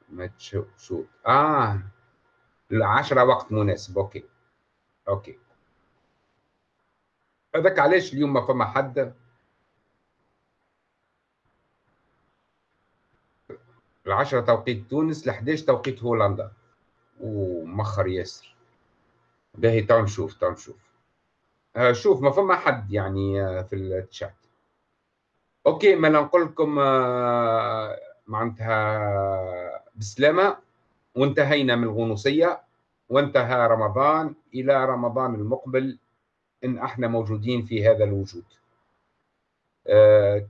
ما تشوت آه العشرة وقت مناسب OK. OK. هذاك علاش اليوم ما فما حد؟ العشرة توقيت تونس ل11 توقيت هولندا. وموخر ياسر. باهي تعال نشوف تعال نشوف. آه شوف ما فما حد يعني آه في الشات أوكي ما نقول لكم آه معناتها بسلامة. وانتهينا من الغنوصية. وانتهى رمضان. إلى رمضان المقبل إن إحنا موجودين في هذا الوجود.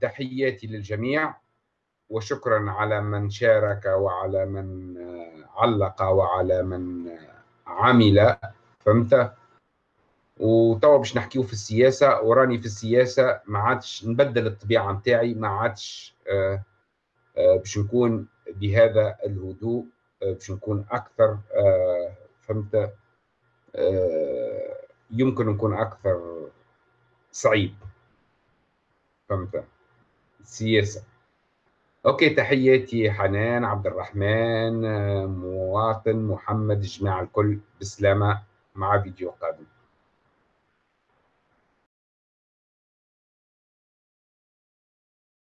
تحياتي للجميع. وشكرا على من شارك وعلى من آه علق وعلى من آه عمل. فهمت؟ وتوا باش نحكيو في السياسة وراني في السياسة ما عادش نبدل الطبيعة نتاعي ما عادش آه باش نكون بهذا الهدوء باش نكون أكثر فهمت؟ يمكن نكون أكثر صعيب. فهمت؟ السياسة أوكي تحياتي حنان عبد الرحمن آه، مواطن محمد جماعة الكل بسلامة مع فيديو قادم.